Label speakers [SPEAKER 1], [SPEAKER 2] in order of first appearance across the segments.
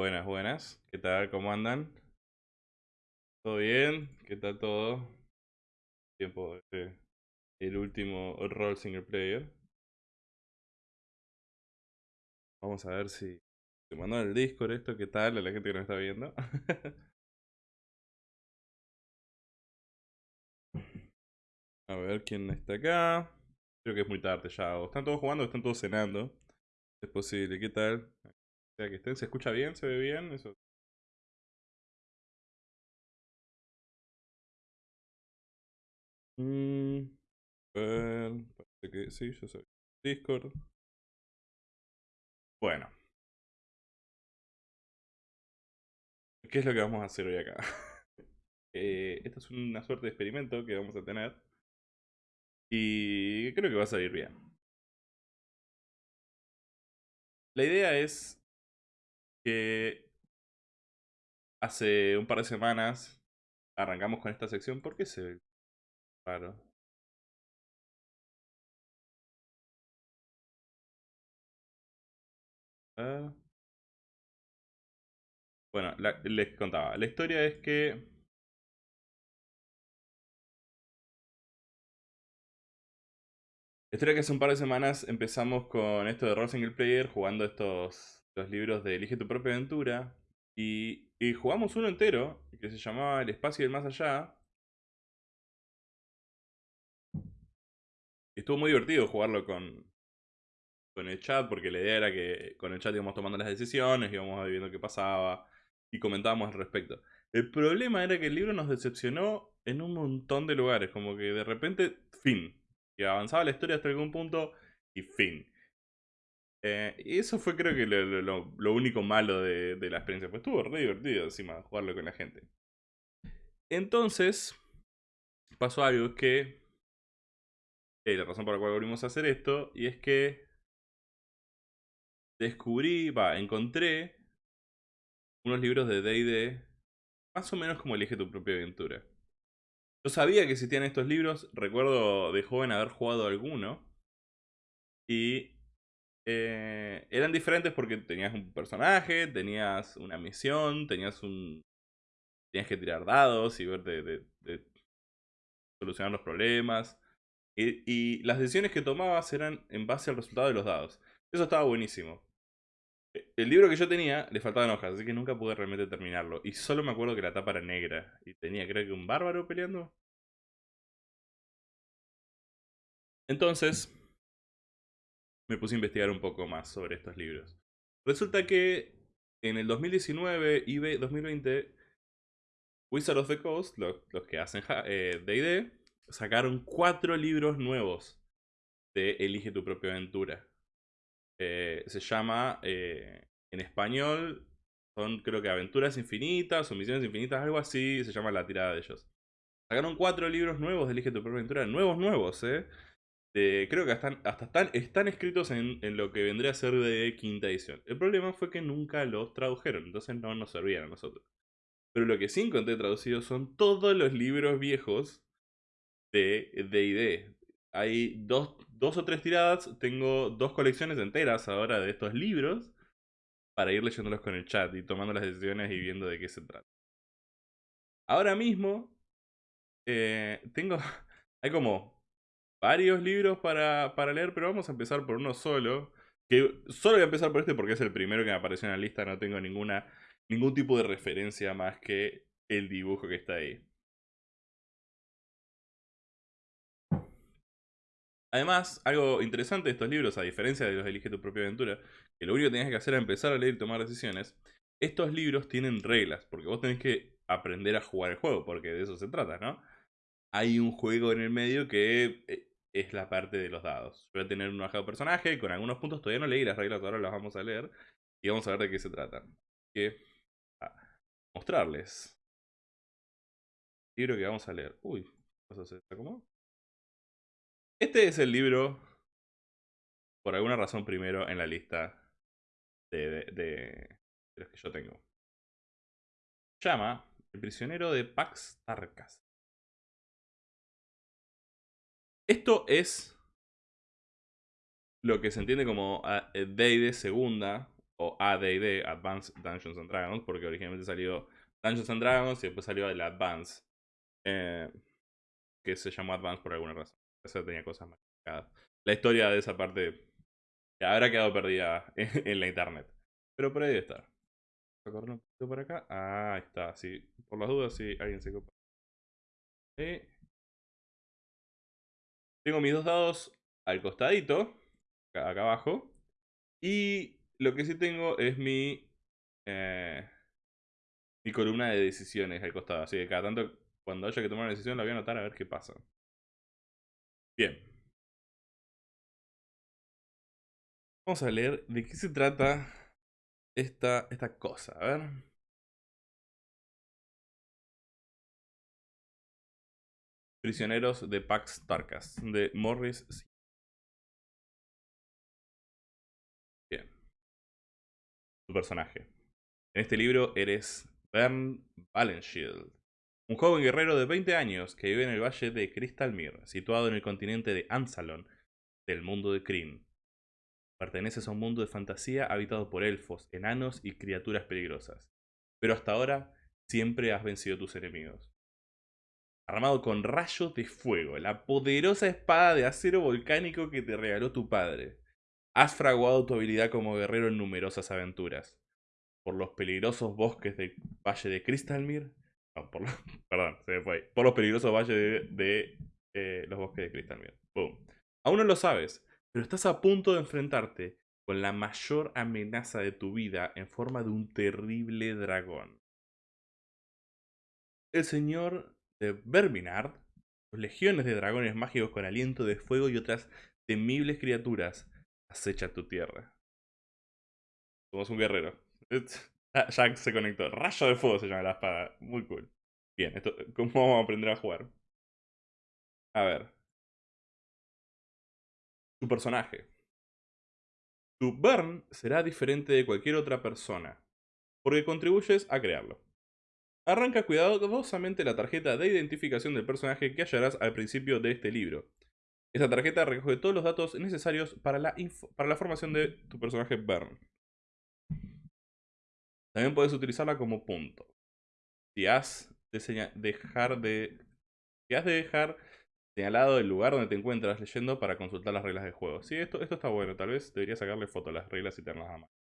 [SPEAKER 1] Buenas, buenas. ¿Qué tal? ¿Cómo andan? ¿Todo bien? ¿Qué tal todo? Tiempo de el último rol single player. Vamos a ver si te mandó el Discord esto, ¿qué tal? A la gente que nos está viendo. a ver quién está acá. Creo que es muy tarde ya. están todos jugando o están todos cenando. Es posible. ¿Qué tal? Que estén, ¿se escucha bien? ¿Se ve bien? Eso. Mm, parece que sí, yo soy Discord. Bueno. ¿Qué es lo que vamos a hacer hoy acá? eh, esta es una suerte de experimento que vamos a tener. Y creo que va a salir bien. La idea es que hace un par de semanas arrancamos con esta sección. ¿Por qué se ve raro? Bueno, les contaba. La historia es que... La historia que hace un par de semanas empezamos con esto de role single player, jugando estos los libros de Elige tu propia aventura. Y, jugamos uno entero, que se llamaba El espacio del más allá. Estuvo muy divertido jugarlo con, con el chat, porque la idea era que con el chat íbamos tomando las decisiones, íbamos viendo qué pasaba y comentábamos al respecto. El problema era que el libro nos decepcionó en un montón de lugares, como que de repente, fin. Que avanzaba la historia hasta algún punto y fin. Eh, y eso fue creo que lo, único malo de, la experiencia. Pues estuvo re divertido encima jugarlo con la gente. Entonces, pasó algo que... Eh, la razón por la cual volvimos a hacer esto, y es que descubrí, va, encontré unos libros de D&D, más o menos como Elige tu propia aventura. Yo sabía que existían estos libros, recuerdo de joven haber jugado alguno. Y eh, eran diferentes porque tenías un personaje, tenías una misión, tenías un... Tenías que tirar dados y ver de, solucionar los problemas. Y, y, las decisiones que tomabas eran en base al resultado de los dados. Eso estaba buenísimo. E, el libro que yo tenía le faltaban hojas, así que nunca pude realmente terminarlo. Y solo me acuerdo que la tapa era negra. Y tenía, creo que un bárbaro peleando. Entonces, me puse a investigar un poco más sobre estos libros. Resulta que en el 2019 y 2020, Wizard of the Coast, los, que hacen D&D, eh, sacaron cuatro libros nuevos de Elige tu propia aventura. Eh, se llama, eh, en español, son creo que Aventuras Infinitas o Misiones Infinitas, algo así, se llama la tirada de ellos. Sacaron cuatro libros nuevos de Elige tu propia aventura, nuevos, nuevos, eh. Creo que hasta, hasta están, están escritos en, en, lo que vendría a ser de quinta edición. El problema fue que nunca los tradujeron, entonces no nos servían a nosotros. Pero lo que sí encontré traducido son todos los libros viejos de D&D. Hay dos, dos o tres tiradas, tengo dos colecciones enteras ahora de estos libros para ir leyéndolos con el chat y tomando las decisiones y viendo de qué se trata. Ahora mismo eh, tengo, hay como varios libros para, para leer, pero vamos a empezar por uno solo. Que solo voy a empezar por este porque es el primero que me apareció en la lista, no tengo ninguna, ningún tipo de referencia más que el dibujo que está ahí. Además, algo interesante de estos libros, a diferencia de los de Elige tu propia aventura, que lo único que tenías que hacer era empezar a leer y tomar decisiones, estos libros tienen reglas, porque vos tenés que aprender a jugar el juego, porque de eso se trata, ¿no? Hay un juego en el medio que eh, es la parte de los dados. Voy a tener un bajado personaje, con algunos puntos todavía no leí las reglas, ahora las vamos a leer, y vamos a ver de qué se trata. Que mostrarles. El libro que vamos a leer. Uy, ¿qué se acomodó? Este es el libro, por alguna razón primero en la lista de, de, los que yo tengo. Llama El prisionero de Pax Tarkas. Esto es lo que se entiende como D&D segunda o AD&D, Advanced Dungeons and Dragons, porque originalmente salió Dungeons and Dragons y después salió el Advance, eh, que se llamó Advance por alguna razón. Tenía cosas más La historia de esa parte habrá quedado perdida en, la internet. Pero por ahí debe estar. Voy un poquito por acá. Ah, está. Sí. Por las dudas, si alguien se copa. Tengo mis dos dados al costadito. Acá, abajo. Y lo que sí tengo es mi. Eh, mi columna de decisiones al costado. Así que cada tanto, cuando haya que tomar una decisión, la voy a anotar a ver qué pasa. Bien. Vamos a leer de qué se trata esta, esta cosa. A ver. Prisioneros de Pax Tarkas, de Morris. Bien. Tu personaje. En este libro eres Bern Valenshield, un joven guerrero de 20 años que vive en el valle de Crystalmere, situado en el continente de Ansalon, del mundo de Kryn. Perteneces a un mundo de fantasía habitado por elfos, enanos y criaturas peligrosas. Pero hasta ahora siempre has vencido tus enemigos. Armado con rayos de fuego, la poderosa espada de acero volcánico que te regaló tu padre. Has fraguado tu habilidad como guerrero en numerosas aventuras. Por los peligrosos bosques del Valle de Crystalmere por perdón, se me fue Por los peligrosos valles de, eh, los bosques de Cristal. Boom. Aún no lo sabes, pero estás a punto de enfrentarte con la mayor amenaza de tu vida en forma de un terrible dragón. El señor de Verminard, legiones de dragones mágicos con aliento de fuego y otras temibles criaturas acechan tu tierra. Somos un guerrero. Jack se conectó. Rayo de fuego se llama la espada. Muy cool. Bien, esto, ¿cómo vamos a aprender a jugar? A ver. Tu personaje. Tu burn será diferente de cualquier otra persona. porque contribuyes a crearlo. Arranca cuidadosamente la tarjeta de identificación del personaje que hallarás al principio de este libro. Esta tarjeta recoge todos los datos necesarios para la, para la formación de tu personaje Bern. También puedes utilizarla como punto. Si has de dejar de, si has de dejar señalado el lugar donde te encuentras leyendo para consultar las reglas del juego. Sí, esto, esto está bueno. Tal vez debería sacarle foto a las reglas y tenerlas a mano.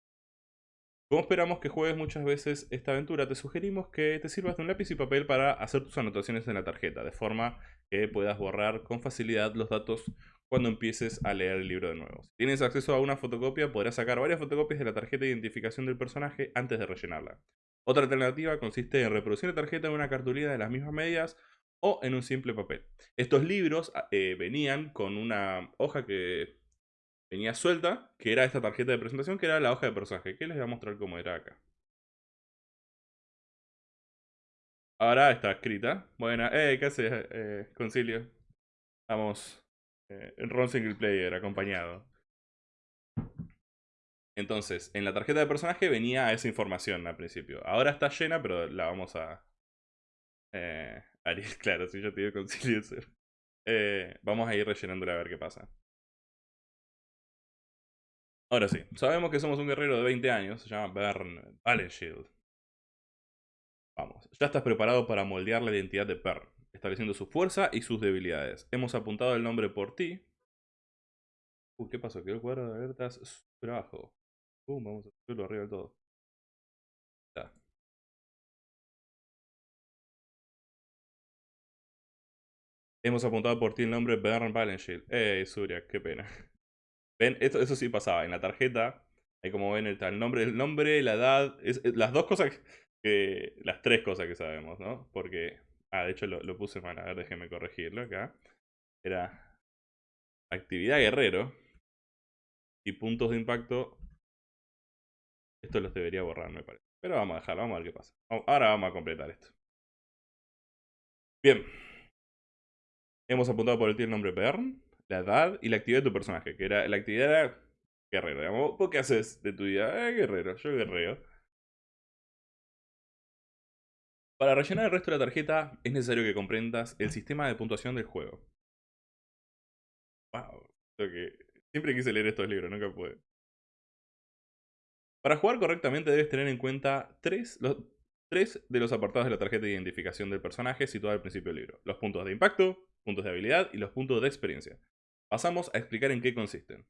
[SPEAKER 1] Como esperamos que juegues muchas veces esta aventura, te sugerimos que te sirvas de un lápiz y papel para hacer tus anotaciones en la tarjeta, de forma que puedas borrar con facilidad los datos cuando empieces a leer el libro de nuevo. Si tienes acceso a una fotocopia, podrás sacar varias fotocopias de la tarjeta de identificación del personaje antes de rellenarla. Otra alternativa consiste en reproducir la tarjeta en una cartulina de las mismas medidas o en un simple papel. Estos libros eh, venían con una hoja que venía suelta, que era esta tarjeta de presentación, que era la hoja de personaje, que les voy a mostrar cómo era acá. Ahora está escrita. Buena. Eh, ¿qué haces, eh, Concilio? Vamos. Eh, Ron Single Player, acompañado. Entonces, en la tarjeta de personaje venía esa información al principio. Ahora está llena, pero la vamos a... Eh, claro, si yo te digo Concilio... Eh, vamos a ir rellenándola a ver qué pasa. Ahora sí, sabemos que somos un guerrero de 20 años, se llama Bern Valenshield. Vamos, ya estás preparado para moldear la identidad de Bern, estableciendo su fuerza y sus debilidades. Hemos apuntado el nombre por ti. Uy, ¿qué pasó? Quedó el cuadro de alertas super abajo. Pum, vamos a subirlo arriba del todo. Ya. Hemos apuntado por ti el nombre Bern Valenshield. Ey, Surya, qué pena. Esto, eso sí pasaba. En la tarjeta, ahí como ven, está el nombre, el nombre, la edad, es, las dos cosas que. Las tres cosas que sabemos, ¿no? Porque. Ah, de hecho lo, puse mal, a ver, déjenme corregirlo acá. Era. Actividad guerrero. Y puntos de impacto. Esto los debería borrar, me parece. Pero vamos a dejarlo, vamos a ver qué pasa. Ahora vamos a completar esto. Bien. Hemos apuntado por el tío el nombre Bern la edad y la actividad de tu personaje, que era la actividad era guerrero, digamos. ¿Vos qué haces de tu vida? Eh, guerrero, yo guerrero. Para rellenar el resto de la tarjeta es necesario que comprendas el sistema de puntuación del juego. Wow, que siempre quise leer estos libros, nunca pude. Para jugar correctamente debes tener en cuenta tres, los, tres de los apartados de la tarjeta de identificación del personaje situada al principio del libro. Los puntos de impacto, puntos de habilidad y los puntos de experiencia. Pasamos a explicar en qué consisten.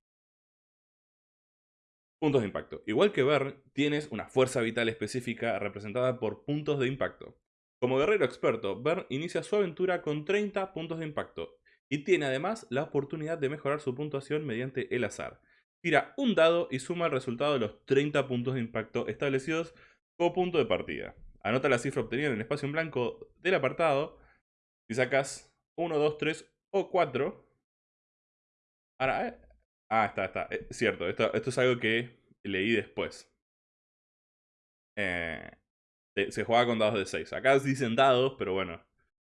[SPEAKER 1] Puntos de impacto. Igual que Bern, tienes una fuerza vital específica representada por puntos de impacto. Como guerrero experto, Bern inicia su aventura con 30 puntos de impacto y tiene además la oportunidad de mejorar su puntuación mediante el azar. Tira un dado y suma el resultado de los 30 puntos de impacto establecidos como punto de partida. Anota la cifra obtenida en el espacio en blanco del apartado. Si sacas 1, 2, 3 o 4, Ahora, eh, ah, está, está. Es eh, cierto, esto, esto es algo que leí después. Eh, se, juega con dados de 6. Acá dicen dados, pero bueno.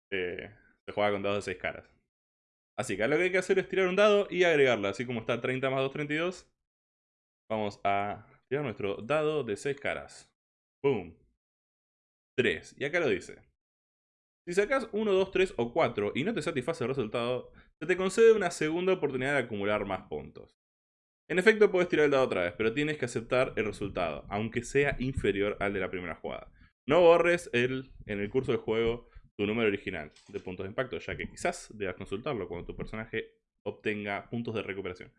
[SPEAKER 1] se juega con dados de 6 caras. Así que lo que hay que hacer es tirar un dado y agregarlo. Así como está 30 más 2, 32. Vamos a tirar nuestro dado de 6 caras. Boom. 3. Y acá lo dice. Si sacas 1, 2, 3 o 4 y no te satisface el resultado, se te concede una segunda oportunidad de acumular más puntos. En efecto, puedes tirar el dado otra vez, pero tienes que aceptar el resultado, aunque sea inferior al de la primera jugada. No borres el, en el curso del juego tu número original de puntos de impacto, ya que quizás debas consultarlo cuando tu personaje obtenga puntos de recuperación.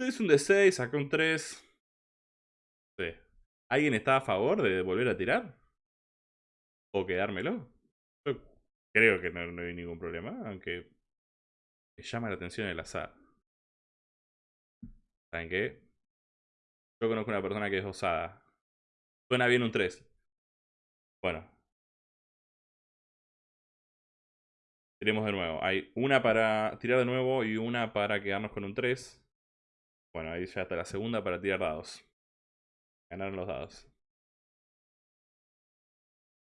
[SPEAKER 1] Es un D6, saca un 3. ¿Alguien está a favor de volver a tirar? ¿O quedármelo? Creo que no, hay ningún problema, aunque me llama la atención el azar. ¿Saben qué? Yo conozco una persona que es osada. Suena bien un 3. Bueno. Tiremos de nuevo. Hay una para tirar de nuevo y una para quedarnos con un 3. Bueno, ahí ya está la segunda para tirar dados. Ganaron los dados.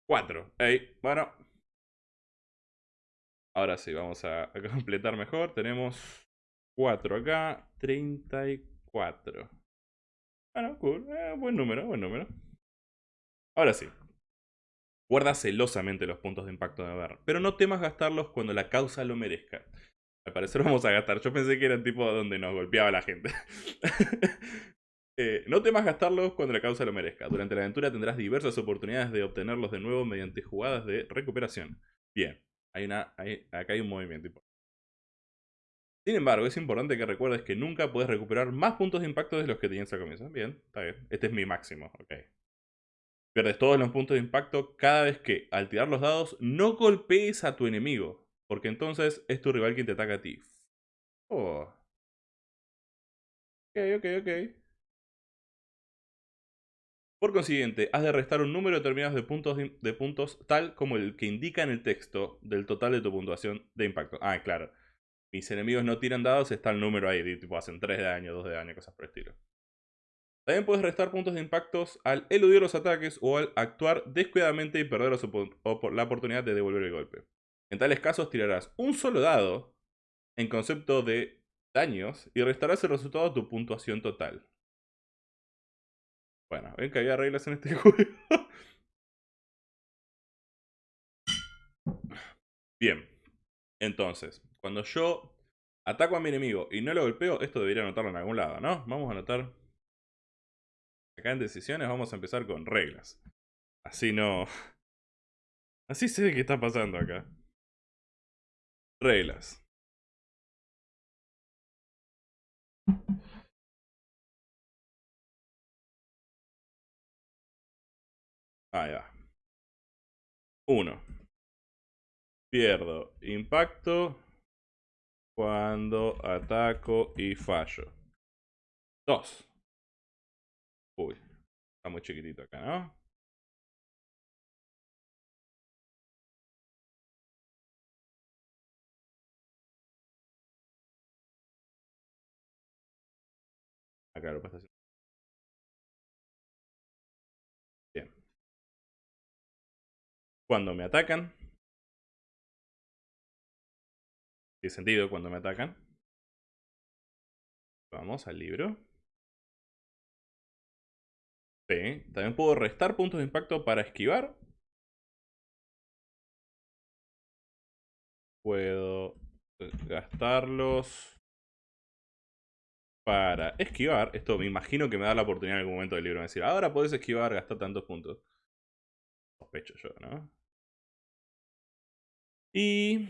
[SPEAKER 1] 4. Ey, bueno. Ahora sí, vamos a, completar mejor. Tenemos 4 acá, 34. Bueno, cool. Eh, buen número, buen número. Ahora sí. Guarda celosamente los puntos de impacto de ver, pero no temas gastarlos cuando la causa lo merezca. Al parecer vamos a gastar. Yo pensé que era el tipo donde nos golpeaba la gente. Eh, no temas gastarlos cuando la causa lo merezca. Durante la aventura tendrás diversas oportunidades de obtenerlos de nuevo mediante jugadas de recuperación. Bien, hay una, acá hay un movimiento. Sin embargo, es importante que recuerdes que nunca puedes recuperar más puntos de impacto de los que tenías al comienzo. Bien, está bien. Este es mi máximo, ok. Pierdes todos los puntos de impacto cada vez que, al tirar los dados, no golpees a tu enemigo. Porque entonces es tu rival quien te ataca a ti. Oh. Ok, ok, ok. Por consiguiente, has de restar un número determinado de puntos, de puntos tal como el que indica en el texto del total de tu puntuación de impacto. Ah, claro. Mis enemigos no tiran dados, está el número ahí, tipo hacen 3 de daño, 2 de daño, cosas por el estilo. También puedes restar puntos de impactos al eludir los ataques o al actuar descuidadamente y perder la oportunidad de devolver el golpe. En tales casos tirarás un solo dado en concepto de daños y restarás el resultado a tu puntuación total. Bueno, ven que había reglas en este juego. Bien. Entonces, cuando yo ataco a mi enemigo y no lo golpeo, esto debería anotarlo en algún lado, ¿no? Vamos a anotar. Acá en decisiones vamos a empezar con reglas. Así no... Así sé qué está pasando acá. Reglas. Ahí va. 1. Pierdo impacto cuando ataco y fallo. 2. Uy, está muy chiquitito acá, ¿no? Acá lo pasa Cuando me atacan. Tiene sentido cuando me atacan. Vamos al libro. Sí. También puedo restar puntos de impacto para esquivar. Puedo gastarlos para esquivar. Esto me imagino que me da la oportunidad en algún momento del libro de decir, ahora puedes esquivar, gastar tantos puntos. Sospecho yo, ¿no? Y...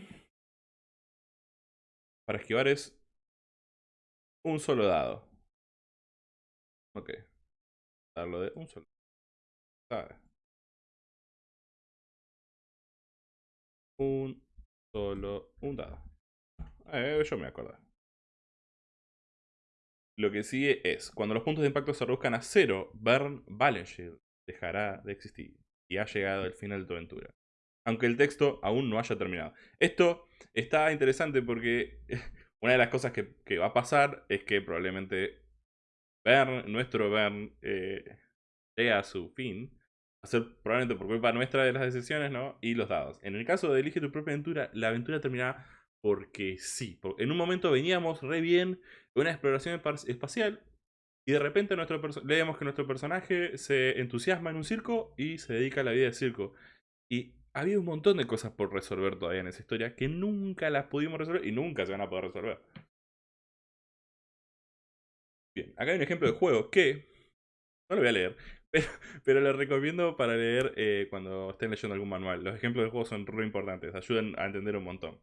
[SPEAKER 1] Para esquivar es un solo dado. Ok. Darlo de un solo. Un solo, un dado. Eh, yo me acuerdo. Lo que sigue es, cuando los puntos de impacto se reduzcan a cero, Burn Shield dejará de existir y ha llegado el final de tu aventura. Aunque el texto aún no haya terminado. Esto está interesante porque una de las cosas que, va a pasar es que probablemente Bern, nuestro Bern, eh, llega a su fin. Va a ser probablemente por culpa nuestra de las decisiones, ¿no? Y los dados. En el caso de Elige tu propia aventura, la aventura terminará porque sí. En un momento veníamos re bien una exploración espacial y de repente nuestro leemos que nuestro personaje se entusiasma en un circo y se dedica a la vida de circo. Y había un montón de cosas por resolver todavía en esa historia que nunca las pudimos resolver y nunca se van a poder resolver. Bien, acá hay un ejemplo de juego que no lo voy a leer, pero, pero lo recomiendo para leer eh, cuando estén leyendo algún manual. Los ejemplos de juego son re importantes, ayudan a entender un montón.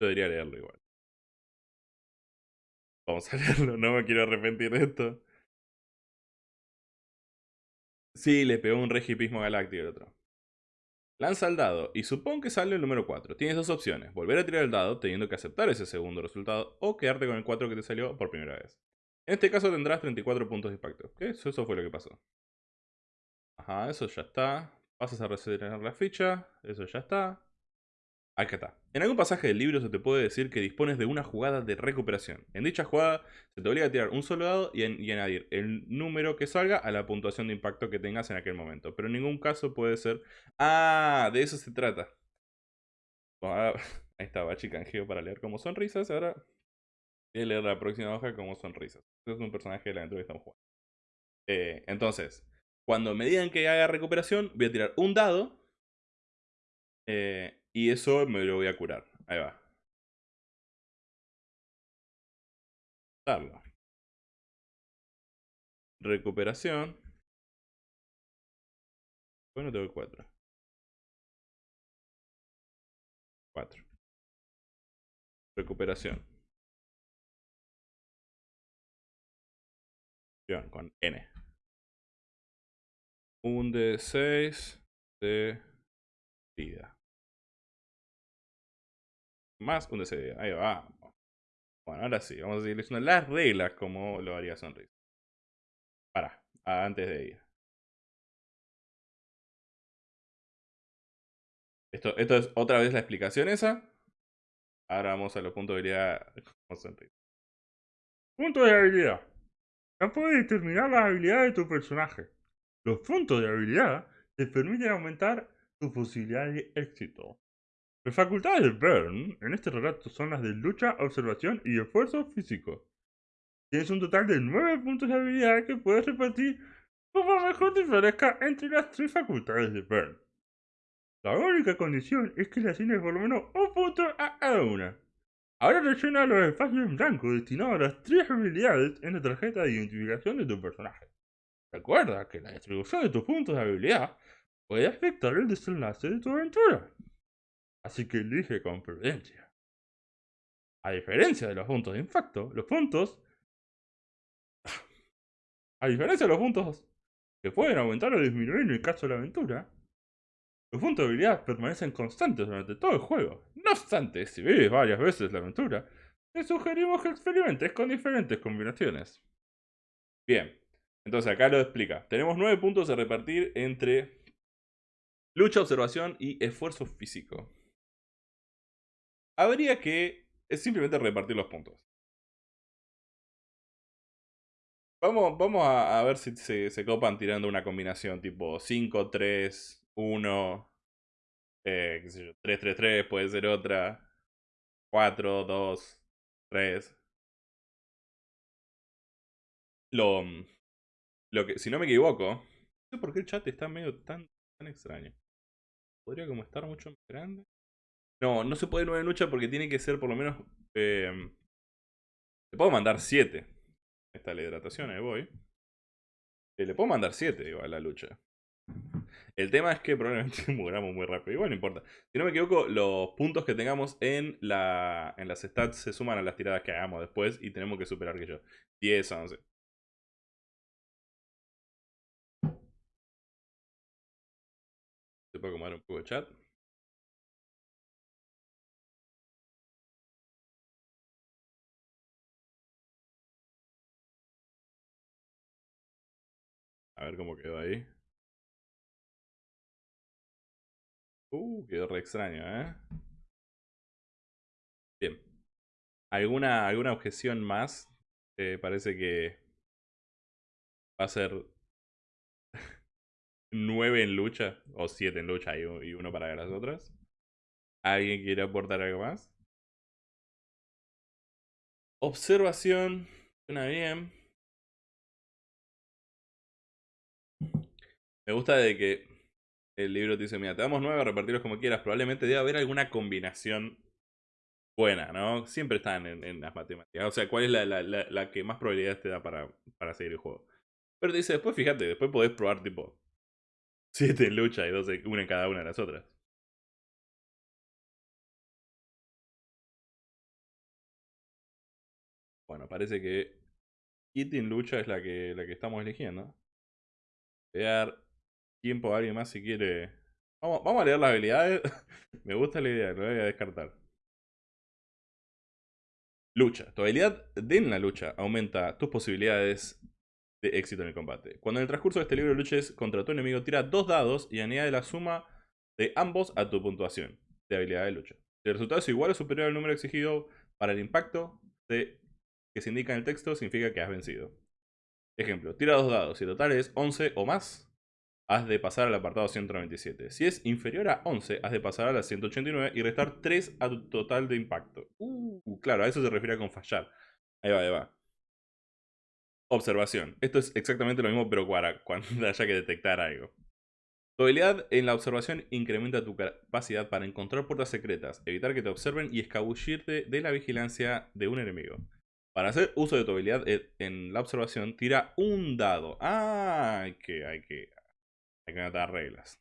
[SPEAKER 1] Yo debería leerlo igual. Vamos a leerlo, no me quiero arrepentir de esto. Sí, le pegó un regipismo galáctico el otro. Lanza el dado y supón que sale el número 4. Tienes dos opciones, volver a tirar el dado teniendo que aceptar ese segundo resultado o quedarte con el 4 que te salió por primera vez. En este caso tendrás 34 puntos de impacto. ¿Qué? Eso, fue lo que pasó. Ajá, eso ya está. Pasas a resetear la ficha. Eso ya está. Acá está. En algún pasaje del libro se te puede decir que dispones de una jugada de recuperación. En dicha jugada se te obliga a tirar un solo dado y, añadir el número que salga a la puntuación de impacto que tengas en aquel momento. Pero en ningún caso puede ser... ¡Ah! De eso se trata. ahí estaba, chicanjeo para leer como sonrisas. Ahora voy a leer la próxima hoja como sonrisas. Este es un personaje de la aventura que estamos jugando. Eh, entonces, cuando me digan que haga recuperación, voy a tirar un dado. Eh, y eso me lo voy a curar. Ahí va. Recuperación. Bueno, tengo 4. 4. Recuperación. Con N. Un de 6 de vida. Más un de 6 de vida. Ahí va. Bueno, ahora sí. Vamos a leyendo las reglas como lo haría Sonrisa. Para, antes de ir. Esto, esto es otra vez la explicación esa. Ahora vamos a los puntos de habilidad Puntos de habilidad. Ya puedes determinar las habilidades de tu personaje. Los puntos de habilidad te permiten aumentar tu posibilidad de éxito. Las facultades de Burn en este relato son las de lucha, observación y esfuerzo físico. Tienes un total de 9 puntos de habilidad que puedes repartir como mejor te parezca entre las tres facultades de Burn. La única condición es que le asignes por lo menos un punto a cada una. Ahora rellena los espacios en blanco destinados a las tres habilidades en la tarjeta de identificación de tu personaje. Recuerda que la distribución de tus puntos de habilidad puede afectar el desenlace de tu aventura. Así que elige con prudencia. A diferencia de los puntos de impacto, los puntos... A diferencia de los puntos que pueden aumentar o disminuir en el caso de la aventura, los puntos de habilidad permanecen constantes durante todo el juego. No obstante, si vives varias veces la aventura, te sugerimos que experimentes con diferentes combinaciones. Bien, entonces acá lo explica. Tenemos nueve puntos a repartir entre lucha, observación y esfuerzo físico. Habría que simplemente repartir los puntos. Vamos, a, ver si se, se copan tirando una combinación tipo 5, 3, 1, eh, qué sé yo, 3, 3, 3, puede ser otra, 4, 2, 3. Lo, mm, lo que, si no me equivoco, no sé por qué el chat está medio tan, tan extraño. ¿Podría como estar mucho más grande? No, no se puede 9 lucha porque tiene que ser por lo menos... Eh, le puedo mandar 7. Esta la hidratación, ahí voy. Eh, le puedo mandar 7 igual a la lucha. El tema es que probablemente muramos muy rápido. Igual no importa. Si no me equivoco, los puntos que tengamos en, la, en las stats se suman a las tiradas que hagamos después y tenemos que superar que yo. 10, 11. ¿Se puede acomodar un poco el chat? A ver cómo quedó ahí. Uh, quedó re extraño, ¿eh? Bien. ¿Alguna, alguna objeción más? Eh, parece que va a ser 9 en lucha, o 7 en lucha y, uno para las otras. ¿Alguien quiere aportar algo más? Observación. Suena bien. Me gusta de que el libro te dice, mira, te damos nueve, repartirlos como quieras. Probablemente debe haber alguna combinación buena, ¿no? Siempre están en, las matemáticas. O sea, ¿cuál es la, que más probabilidades te da para, para seguir el juego? Pero te dice, después fíjate, después podés probar tipo 7 en lucha y 12, una en cada una de las otras. Bueno, parece que Kitty lucha es la que, la que estamos eligiendo. Voy tiempo a alguien más si quiere. Vamos, vamos a leer las habilidades. Me gusta la idea, lo voy a descartar. Lucha. Tu habilidad de en la lucha aumenta tus posibilidades de éxito en el combate. Cuando en el transcurso de este libro luches contra tu enemigo, tira dos dados y añade la suma de ambos a tu puntuación de habilidad de lucha. Si el resultado es igual o superior al número exigido para el impacto que se indica en el texto, significa que has vencido. Ejemplo, tira dos dados. Si el total es 11 o más, has de pasar al apartado 197. Si es inferior a 11, has de pasar a la 189 y restar 3 a tu total de impacto. Uh, claro, a eso se refiere con fallar. Ahí va, ahí va. Observación. Esto es exactamente lo mismo, pero para cuando haya que detectar algo. Tu habilidad en la observación incrementa tu capacidad para encontrar puertas secretas, evitar que te observen y escabullirte de la vigilancia de un enemigo. Para hacer uso de tu habilidad en la observación, tira un dado. Ah, que, hay que, hay que anotar reglas.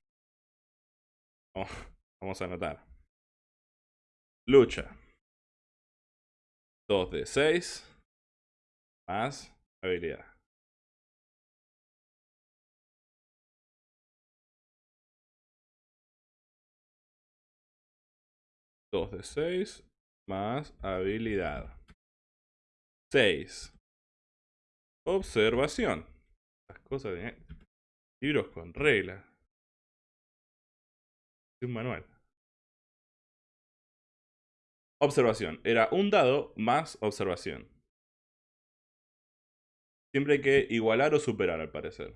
[SPEAKER 1] Vamos a anotar. Lucha. 2 de 6. Más habilidad. Dos de 6 más habilidad. 6. Observación. Las cosas. Libros con reglas. Un manual. Observación. Era un dado más observación. Siempre hay que igualar o superar, al parecer.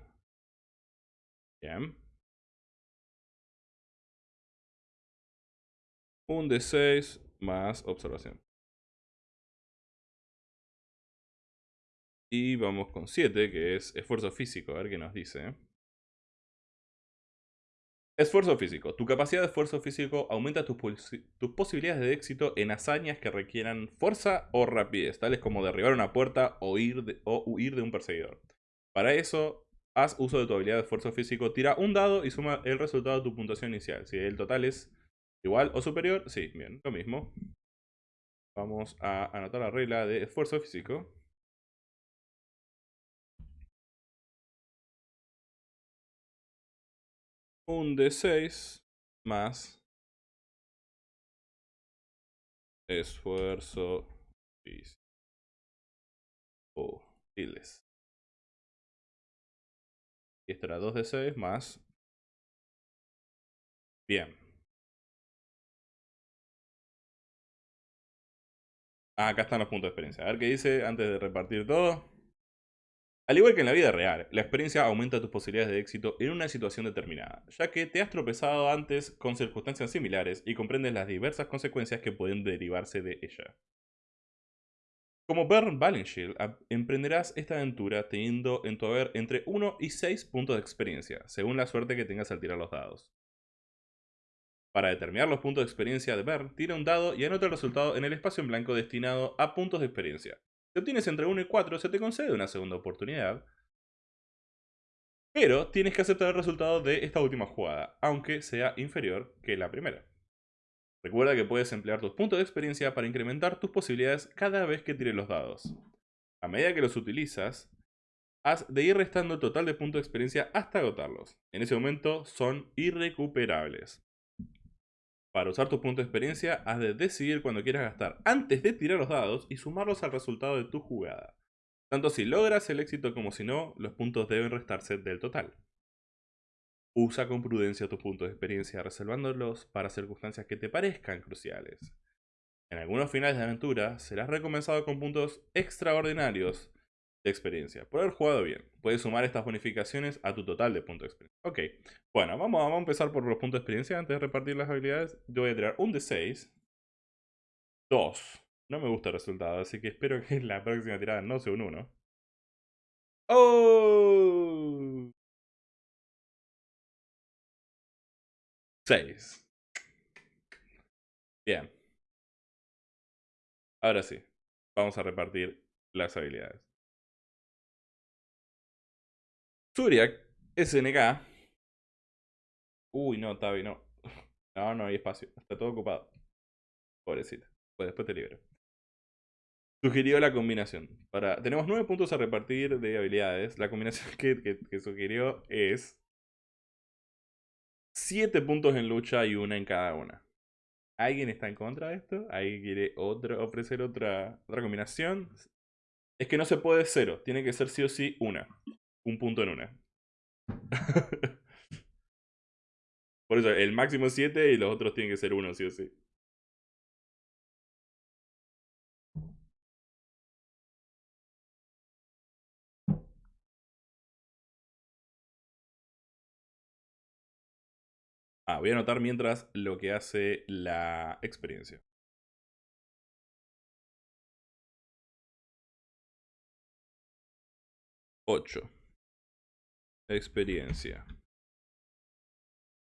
[SPEAKER 1] Bien. Un de 6 más observación. Y vamos con 7, que es esfuerzo físico. A ver qué nos dice. Esfuerzo físico. Tu capacidad de esfuerzo físico aumenta tus, posibilidades de éxito en hazañas que requieran fuerza o rapidez, tales como derribar una puerta o, o huir de un perseguidor. Para eso, haz uso de tu habilidad de esfuerzo físico, tira un dado y suma el resultado de tu puntuación inicial. Si el total es igual o superior, sí, bien, lo mismo. Vamos a anotar la regla de esfuerzo físico. Un D6 más esfuerzo físico. Oh, diles. Y esto era 2 de 6 más. Bien. Ah, acá están los puntos de experiencia. A ver qué dice antes de repartir todo. Al igual que en la vida real, la experiencia aumenta tus posibilidades de éxito en una situación determinada, ya que te has tropezado antes con circunstancias similares y comprendes las diversas consecuencias que pueden derivarse de ella. Como Bern Valenshield, emprenderás esta aventura teniendo en tu haber entre 1 y 6 puntos de experiencia, según la suerte que tengas al tirar los dados. Para determinar los puntos de experiencia de Bern, tira un dado y anota el resultado en el espacio en blanco destinado a puntos de experiencia. Si obtienes entre 1 y 4, se te concede una segunda oportunidad. Pero tienes que aceptar el resultado de esta última jugada, aunque sea inferior que la primera. Recuerda que puedes emplear tus puntos de experiencia para incrementar tus posibilidades cada vez que tires los dados. A medida que los utilizas, has de ir restando el total de puntos de experiencia hasta agotarlos. En ese momento son irrecuperables. Para usar tus puntos de experiencia, has de decidir cuando quieras gastar antes de tirar los dados y sumarlos al resultado de tu jugada. Tanto si logras el éxito como si no, los puntos deben restarse del total. Usa con prudencia tus puntos de experiencia reservándolos para circunstancias que te parezcan cruciales. En algunos finales de aventura serás recompensado con puntos extraordinarios experiencia. Por haber jugado bien. Puedes sumar estas bonificaciones a tu total de puntos de experiencia. Ok. Bueno, vamos, vamos a empezar por los puntos de experiencia antes de repartir las habilidades. Yo voy a tirar un de 6. 2. No me gusta el resultado, así que espero que la próxima tirada no sea un 1. ¡Oh! 6. Bien. Ahora sí. Vamos a repartir las habilidades. Zuriak, SNK. Uy, no, Tavi, no. No, no hay espacio. Está todo ocupado. Pobrecita. Pues después te libero. Sugirió la combinación. Para, tenemos nueve puntos a repartir de habilidades. La combinación que, que, sugirió es 7 puntos en lucha y una en cada una. ¿Alguien está en contra de esto? ¿Alguien quiere otra, ofrecer otra, otra combinación? Es que no se puede cero. Tiene que ser sí o sí una un punto en una. Por eso, el máximo es 7 y los otros tienen que ser 1, sí o sí. Ah, voy a anotar mientras lo que hace la experiencia. 8. Experiencia.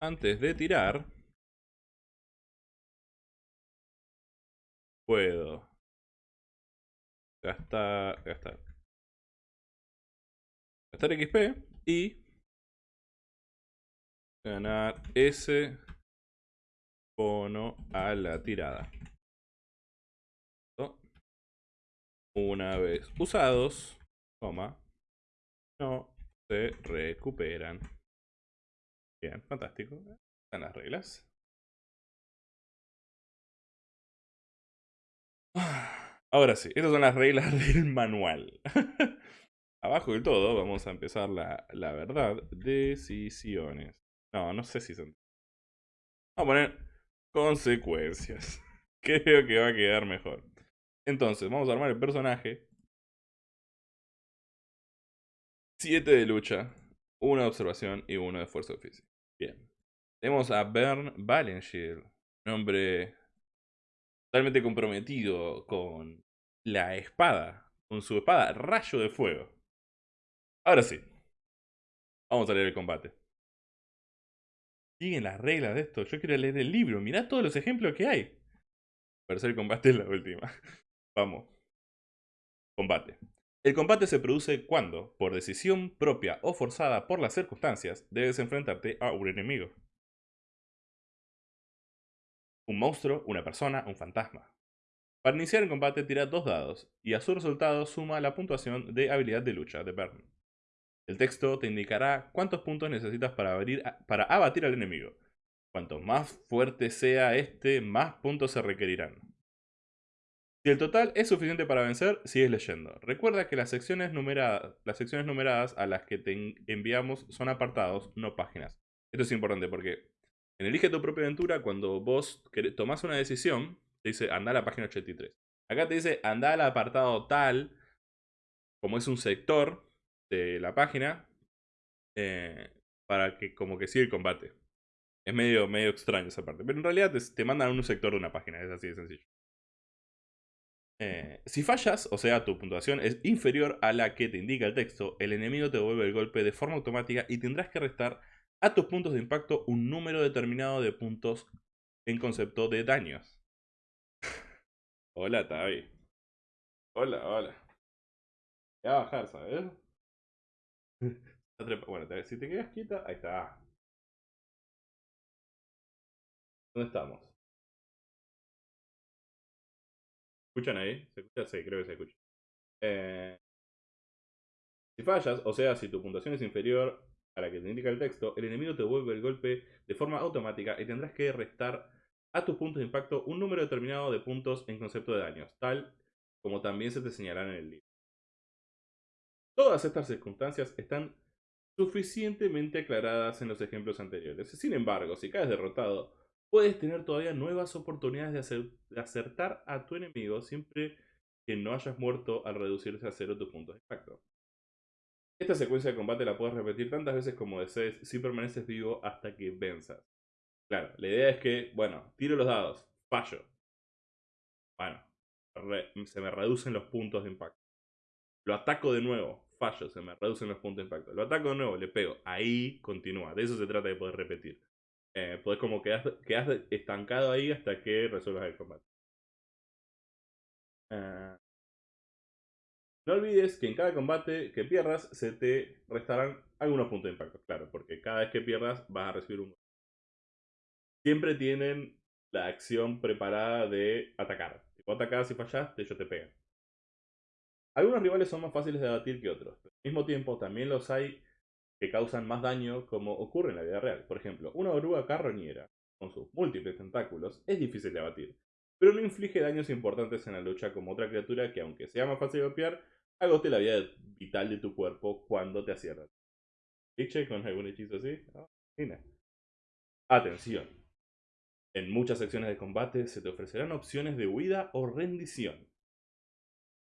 [SPEAKER 1] Antes de tirar, puedo gastar, gastar, gastar XP y ganar ese bono a la tirada. Una vez usados, toma, no se recuperan. Bien, fantástico. Están las reglas. Ahora sí, estas son las reglas del manual. Abajo del todo vamos a empezar la, la verdad. Decisiones. No, no sé si son... Vamos a poner consecuencias. Creo que va a quedar mejor. Entonces, vamos a armar el personaje. 7 de lucha, 1 de observación y 1 de fuerza física. Bien. Tenemos a Bern Valenshield, un hombre totalmente comprometido con la espada, con su espada rayo de fuego. Ahora sí, vamos a leer el combate. Siguen las reglas de esto, yo quiero leer el libro, mirá todos los ejemplos que hay. Para el combate es la última. Vamos. Combate. El combate se produce cuando, por decisión propia o forzada por las circunstancias, debes enfrentarte a un enemigo. Un monstruo, una persona, un fantasma. Para iniciar el combate tira dos dados, y a su resultado suma la puntuación de habilidad de lucha de Bern. El texto te indicará cuántos puntos necesitas para, para abatir al enemigo. Cuanto más fuerte sea este, más puntos se requerirán. Si el total es suficiente para vencer, sigues leyendo. Recuerda que las secciones, numeradas, las secciones numeradas a las que te enviamos son apartados, no páginas. Esto es importante porque en Elige tu propia aventura, cuando vos tomás una decisión, te dice anda a la página 83. Acá te dice anda al apartado tal, como es un sector de la página, eh, para que como que siga el combate. Es medio, medio extraño esa parte, pero en realidad te, te mandan a un sector de una página, es así de sencillo. Eh, si fallas, o sea, tu puntuación es inferior a la que te indica el texto, el enemigo te devuelve el golpe de forma automática y tendrás que restar a tus puntos de impacto un número determinado de puntos en concepto de daños. hola, Tavi. Hola, hola. Voy a bajar, ¿sabes? bueno, si te quedas quieta, ahí está. ¿Dónde estamos? Escuchan ahí? ¿Se escucha? Sí, creo que se escucha. Eh, si fallas, o sea, si tu puntuación es inferior a la que te indica el texto, el enemigo te devuelve el golpe de forma automática y tendrás que restar a tus puntos de impacto un número determinado de puntos en concepto de daños, tal como también se te señalará en el libro. Todas estas circunstancias están suficientemente aclaradas en los ejemplos anteriores. Sin embargo, si caes derrotado puedes tener todavía nuevas oportunidades de, acertar a tu enemigo siempre que no hayas muerto al reducirse a cero tus puntos de impacto. Esta secuencia de combate la puedes repetir tantas veces como desees si permaneces vivo hasta que venzas. Claro, la idea es que, bueno, tiro los dados, fallo. Bueno, se me reducen los puntos de impacto. Lo ataco de nuevo, fallo, se me reducen los puntos de impacto. Lo ataco de nuevo, le pego. Ahí continúa. De eso se trata de poder repetir. Eh, pues como quedas, quedas estancado ahí hasta que resuelvas el combate. Eh, no olvides que en cada combate que pierdas se te restarán algunos puntos de impacto, claro, porque cada vez que pierdas vas a recibir un... Siempre tienen la acción preparada de atacar. Si vos atacás y fallaste, ellos te pegan. Algunos rivales son más fáciles de abatir que otros, pero al mismo tiempo también los hay que causan más daño como ocurre en la vida real. Por ejemplo, una oruga carroñera, con sus múltiples tentáculos, es difícil de abatir, pero no inflige daños importantes en la lucha como otra criatura que, aunque sea más fácil de golpear, agote la vida vital de tu cuerpo cuando te. ¿Cliché con algún hechizo así? Ah, Atención. En muchas secciones de combate se te ofrecerán opciones de huida o rendición.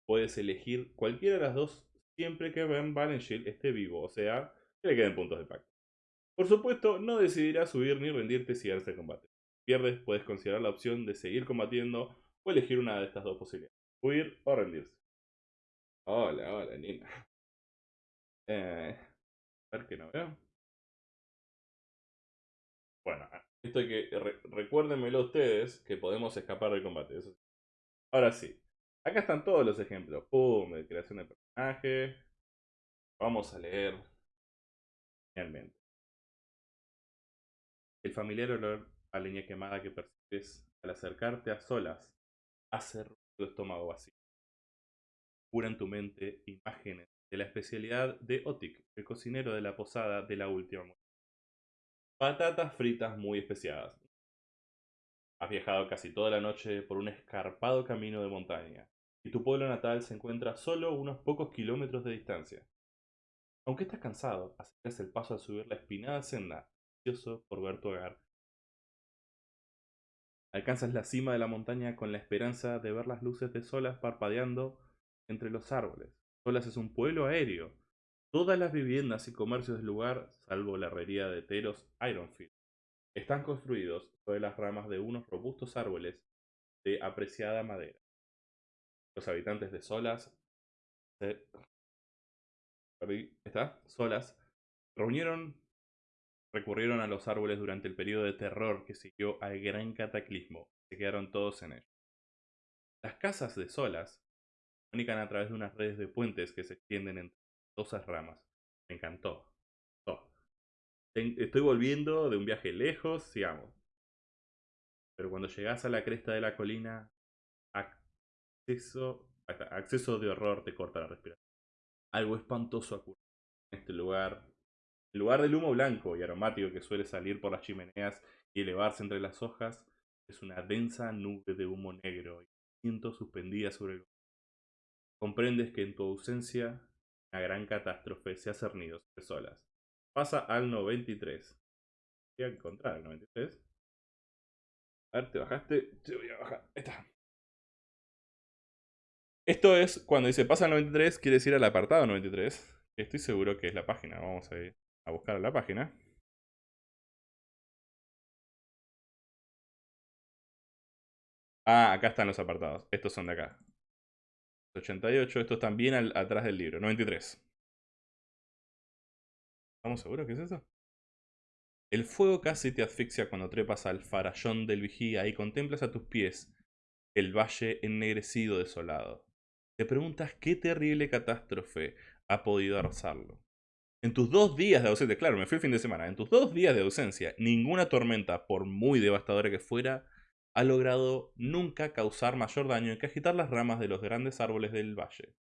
[SPEAKER 1] Puedes elegir cualquiera de las dos siempre que Ben Valenshield esté vivo, o sea, que le queden puntos de pacto. Por supuesto, no decidirás subir ni rendirte si ganas el combate. Si pierdes, puedes considerar la opción de seguir combatiendo o elegir una de estas dos posibilidades. Huir o rendirse. Hola, hola, Nina. Eh, a ver que no veo. Bueno, esto hay que. recuérdenmelo ustedes que podemos escapar del combate. Ahora sí. Acá están todos los ejemplos. Pum, de creación de personaje. Vamos a leer. El familiar olor a leña quemada que percibes al acercarte a solas hace tu estómago vacío. Cura en tu mente imágenes de la especialidad de Otik, el cocinero de la posada de la última muerte. Patatas fritas muy especiadas. Has viajado casi toda la noche por un escarpado camino de montaña, y tu pueblo natal se encuentra solo unos pocos kilómetros de distancia. Aunque estás cansado, aceleras el paso al subir la espinada senda, ansioso por ver tu hogar. Alcanzas la cima de la montaña con la esperanza de ver las luces de Solas parpadeando entre los árboles. Solas es un pueblo aéreo. Todas las viviendas y comercios del lugar, salvo la herrería de Teros Ironfield, están construidos sobre las ramas de unos robustos árboles de apreciada madera. Los habitantes de Solas ¿Está? Solas reunieron recurrieron a los árboles durante el periodo de terror que siguió al gran cataclismo. Se quedaron todos en ellos. Las casas de Solas comunican a través de unas redes de puentes que se extienden entre dos ramas. Me encantó. Estoy volviendo de un viaje lejos, sigamos. Pero cuando llegas a la cresta de la colina, acceso, acceso de horror te corta la respiración. Algo espantoso ocurre en este lugar. En lugar del humo blanco y aromático que suele salir por las chimeneas y elevarse entre las hojas, es una densa nube de humo negro y siento suspendida sobre el Comprendes que en tu ausencia una gran catástrofe se ha cernido sobre solas. Pasa al 93. Voy a encontrar el 93. A ver, te bajaste. Te voy a bajar. Ahí está. Esto es cuando dice pasa al 93, quiere decir al apartado 93. Estoy seguro que es la página. Vamos a ir a buscar la página. Ah, acá están los apartados. Estos son de acá. 88, estos están bien atrás del libro. 93. ¿Estamos seguros que es eso? El fuego casi te asfixia cuando trepas al farallón del vigía y contemplas a tus pies el valle ennegrecido desolado. Te preguntas qué terrible catástrofe ha podido arrasarlo. En tus dos días de ausencia, claro, me fui el fin de semana, en tus dos días de ausencia, ninguna tormenta, por muy devastadora que fuera, ha logrado nunca causar mayor daño que agitar las ramas de los grandes árboles del valle.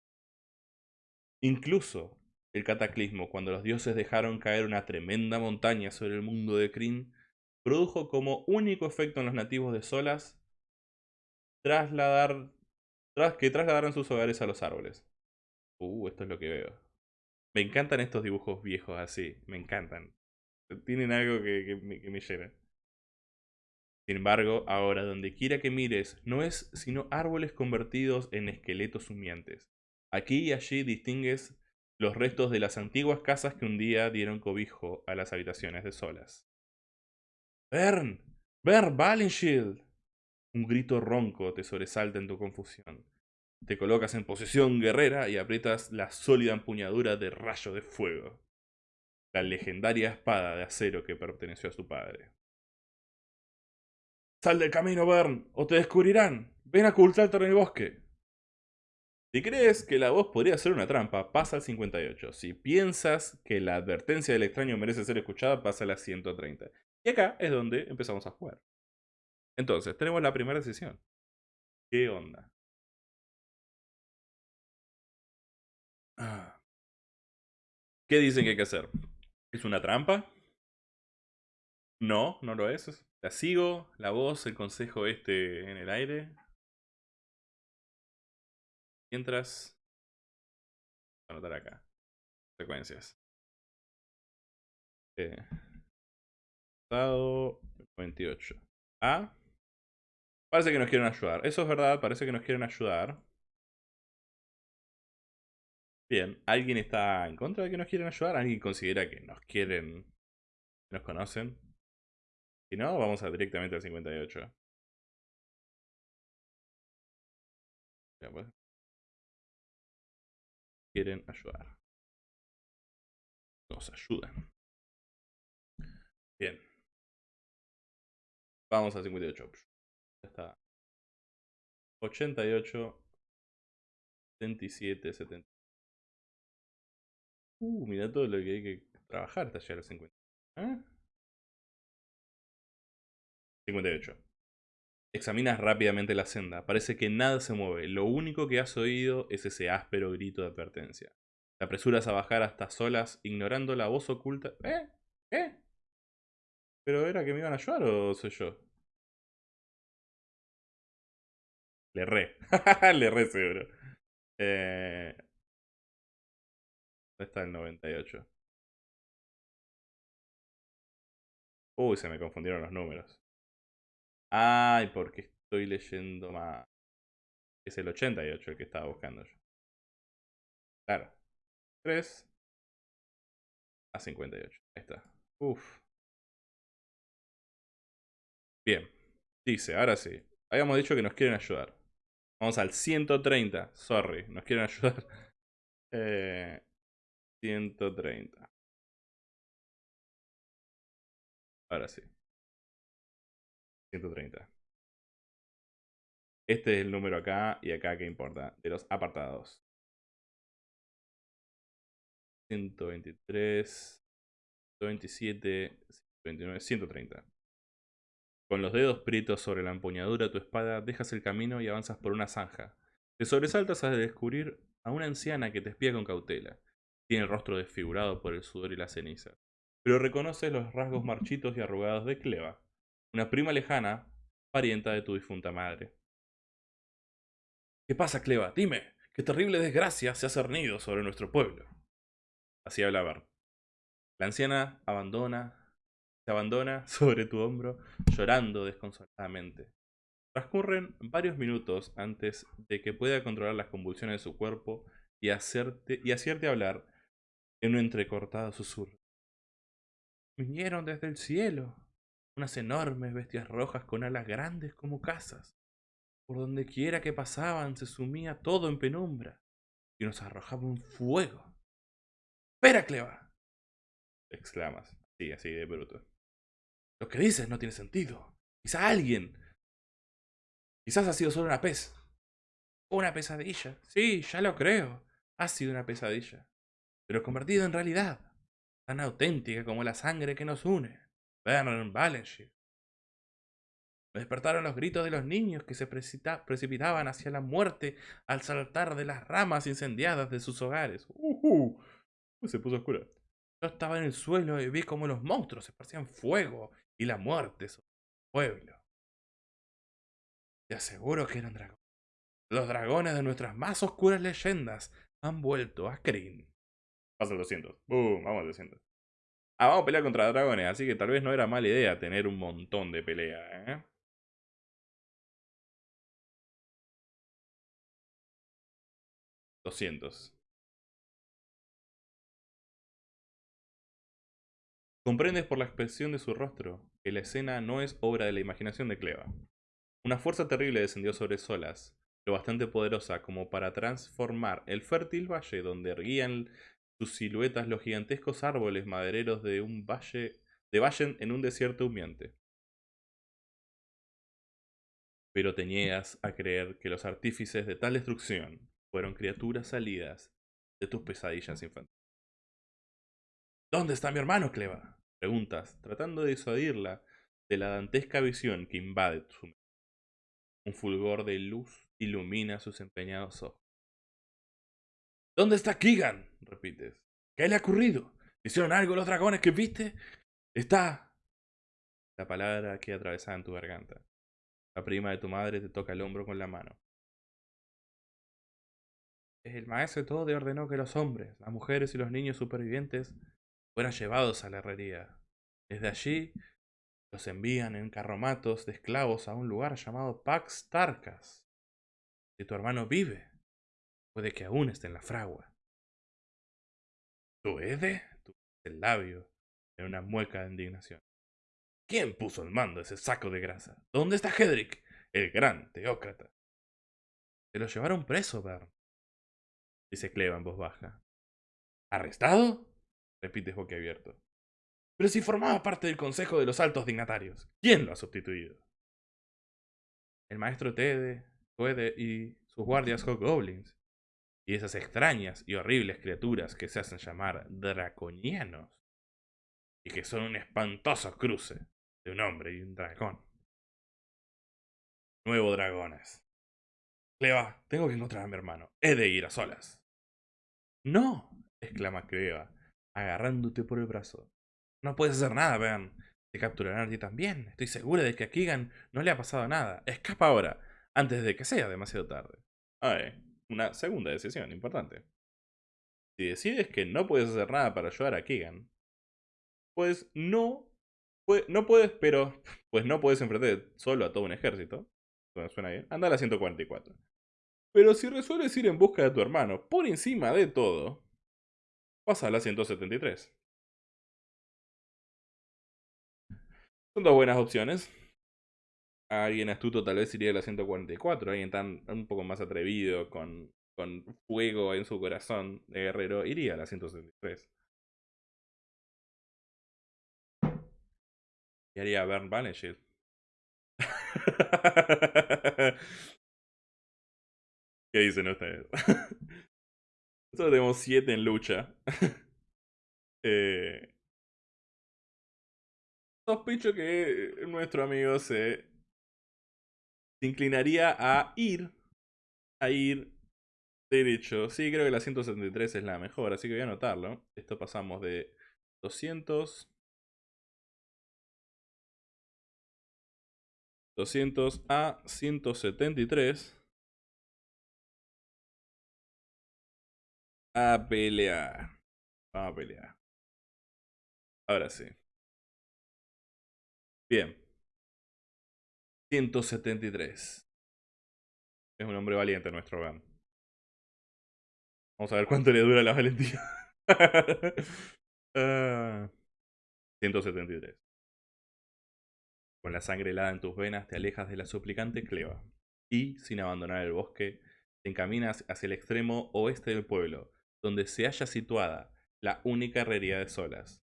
[SPEAKER 1] Incluso el cataclismo, cuando los dioses dejaron caer una tremenda montaña sobre el mundo de Kryn, produjo como único efecto en los nativos de Solas trasladar, que trasladaran sus hogares a los árboles. Uh, esto es lo que veo. Me encantan estos dibujos viejos así, me encantan. Tienen algo que, me, llena. Sin embargo, ahora donde quiera que mires, no es sino árboles convertidos en esqueletos humeantes. Aquí y allí distingues los restos de las antiguas casas que un día dieron cobijo a las habitaciones de solas. ¡Bern! ¡Bern Valenshield! Un grito ronco te sobresalta en tu confusión. Te colocas en posición guerrera y aprietas la sólida empuñadura de rayo de fuego. La legendaria espada de acero que perteneció a su padre. Sal del camino, Bern, o te descubrirán. Ven a ocultarte en el bosque. Si crees que la voz podría ser una trampa, pasa al 58. Si piensas que la advertencia del extraño merece ser escuchada, pasa al 130. Y acá es donde empezamos a jugar. Entonces, tenemos la primera decisión. ¿Qué onda? Ah. ¿Qué dicen que hay que hacer? ¿Es una trampa? No, no lo es. La sigo, la voz, el consejo este en el aire. Mientras... Anotar acá. Secuencias. Eh. Estado 28. Ah. Parece que nos quieren ayudar. Eso es verdad, parece que nos quieren ayudar. Bien, ¿alguien está en contra de que nos quieren ayudar? ¿Alguien considera que nos quieren... nos conocen? Si no, vamos directamente al 58. Ya pues. Quieren ayudar. nos ayudan. Bien. Vamos a 58. Está. 88. 77, 70. Uh, mira todo lo que hay que trabajar hasta llegar a 50. ¿Eh? 58. Examinas rápidamente la senda. Parece que nada se mueve. Lo único que has oído es ese áspero grito de advertencia. Te apresuras a bajar hasta solas, ignorando la voz oculta. ¿Eh? ¿Eh? ¿Pero era que me iban a ayudar o soy yo? Le re. Le re seguro. Eh... ¿Dónde está el 98? Uy, se me confundieron los números. Ay, porque estoy leyendo más. Es el 88 el que estaba buscando yo. Claro. 3 a 58. Ahí está. Uf. Bien. Dice, ahora sí. Habíamos dicho que nos quieren ayudar. Vamos al 130. Sorry, nos quieren ayudar. Eh, 130. Ahora sí. 130. Este es el número acá y acá que importa, de los apartados. 123, 127, 129, 130. Con los dedos prietos sobre la empuñadura de tu espada, dejas el camino y avanzas por una zanja. Te sobresaltas al descubrir a una anciana que te espía con cautela. Tiene el rostro desfigurado por el sudor y la ceniza. Pero reconoces los rasgos marchitos y arrugados de Cleva, una prima lejana, parienta de tu difunta madre. ¿Qué pasa, Cleva? Dime, qué terrible desgracia se ha cernido sobre nuestro pueblo. Así habla Bart. La anciana abandona, se abandona sobre tu hombro, llorando desconsoladamente. Transcurren varios minutos antes de que pueda controlar las convulsiones de su cuerpo y, hacerte, y hacerte hablar en un entrecortado susurro. Vinieron desde el cielo, unas enormes bestias rojas con alas grandes como casas. Por donde quiera que pasaban se sumía todo en penumbra y nos arrojaban fuego. ¡Espera, Cleva! exclamas, así, así de bruto. Lo que dices no tiene sentido. Quizá alguien. Quizás ha sido solo una pez. Una pesadilla. Sí, ya lo creo. Ha sido una pesadilla. Pero convertida en realidad. Tan auténtica como la sangre que nos une. Vernon Valenshire. Me despertaron los gritos de los niños que se precipitaban hacia la muerte al saltar de las ramas incendiadas de sus hogares. Uh, se puso oscura. Yo estaba en el suelo y vi como los monstruos esparcían fuego y la muerte sobre el pueblo. Te aseguro que eran dragones. Los dragones de nuestras más oscuras leyendas han vuelto a Kryn. Pasa el 200. Boom, vamos al 200. Ah, vamos a pelear contra dragones, así que tal vez no era mala idea tener un montón de pelea, ¿eh? Doscientos. Comprendes por la expresión de su rostro que la escena no es obra de la imaginación de Cleva. Una fuerza terrible descendió sobre Solas, lo bastante poderosa como para transformar el fértil valle donde erguían sus siluetas los gigantescos árboles madereros de un valle de Vallen en un desierto humeante. Pero te niegas a creer que los artífices de tal destrucción fueron criaturas salidas de tus pesadillas infantiles. ¿Dónde está mi hermano, Cleva? Preguntas, tratando de disuadirla de la dantesca visión que invade su mente. Un fulgor de luz ilumina sus empeñados ojos. ¿Dónde está Keegan? repites. ¿Qué le ha ocurrido? ¿Hicieron algo los dragones que viste? Está... La palabra que atravesada en tu garganta. La prima de tu madre te toca el hombro con la mano. El maestro todo ordenó que los hombres, las mujeres y los niños supervivientes fueran llevados a la herrería. Desde allí los envían en carromatos de esclavos a un lugar llamado Pax Tarcas. Si tu hermano vive, Puede que aún esté en la fragua. ¿Puede? Tu el labio en una mueca de indignación. ¿Quién puso el mando ese saco de grasa? ¿Dónde está Hedrick, el gran teócrata? Se lo llevaron preso, Bern. Dice Cleva en voz baja. ¿Arrestado? Repites boquiabierto. Pero si formaba parte del consejo de los altos dignatarios, ¿quién lo ha sustituido? El maestro Tede, y sus guardias Hobgoblins. Y esas extrañas y horribles criaturas que se hacen llamar draconianos. Y que son un espantoso cruce de un hombre y un dragón. Nuevo dragones. Cleva, tengo que encontrar a mi hermano. He de ir a solas. No, exclama Cleva, agarrándote por el brazo. No puedes hacer nada, vean. Te capturarán a ti también. Estoy segura de que a Keegan no le ha pasado nada. Escapa ahora, antes de que sea demasiado tarde. Ay, una segunda decisión importante. Si decides que no puedes hacer nada para ayudar a Keegan, pues no, pues, no puedes, pero pues no puedes enfrentar solo a todo un ejército. Suena bien. Anda a la 144. Pero si resuelves ir en busca de tu hermano por encima de todo, pasa a la 173. Son dos buenas opciones. Alguien astuto tal vez iría a la 144. Alguien tan un poco más atrevido, con, con fuego en su corazón de guerrero, iría a la 173. Y haría Bern Baneshield. ¿Qué dicen ustedes? Nosotros tenemos 7 en lucha. eh, sospecho que nuestro amigo se, se inclinaría a ir. A ir derecho. Sí, creo que la 173 es la mejor, así que voy a anotarlo. Esto pasamos de 200. 200 a 173. A pelear. Vamos a pelear. Ahora sí. Bien. 173. Es un hombre valiente nuestro Gan. Vamos a ver cuánto le dura la valentía. 173. Ah. Con la sangre helada en tus venas te alejas de la suplicante Cleva. Y, sin abandonar el bosque, te encaminas hacia el extremo oeste del pueblo, donde se halla situada la única herrería de Solas.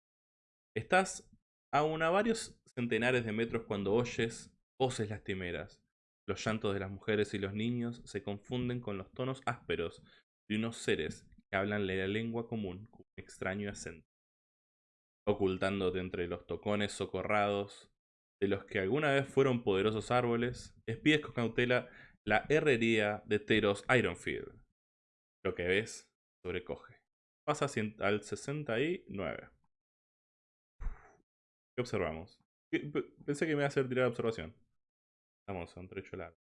[SPEAKER 1] Estás aún a varios centenares de metros cuando oyes voces lastimeras. Los llantos de las mujeres y los niños se confunden con los tonos ásperos de unos seres que hablan la lengua común con un extraño acento. Ocultándote entre los tocones socorrados de los que alguna vez fueron poderosos árboles, espies con cautela la herrería de Teros Ironfield. Lo que ves sobrecoge. Pasa al 69. ¿Qué observamos? Pensé que me iba a hacer tirar observación. Vamos a un trecho largo.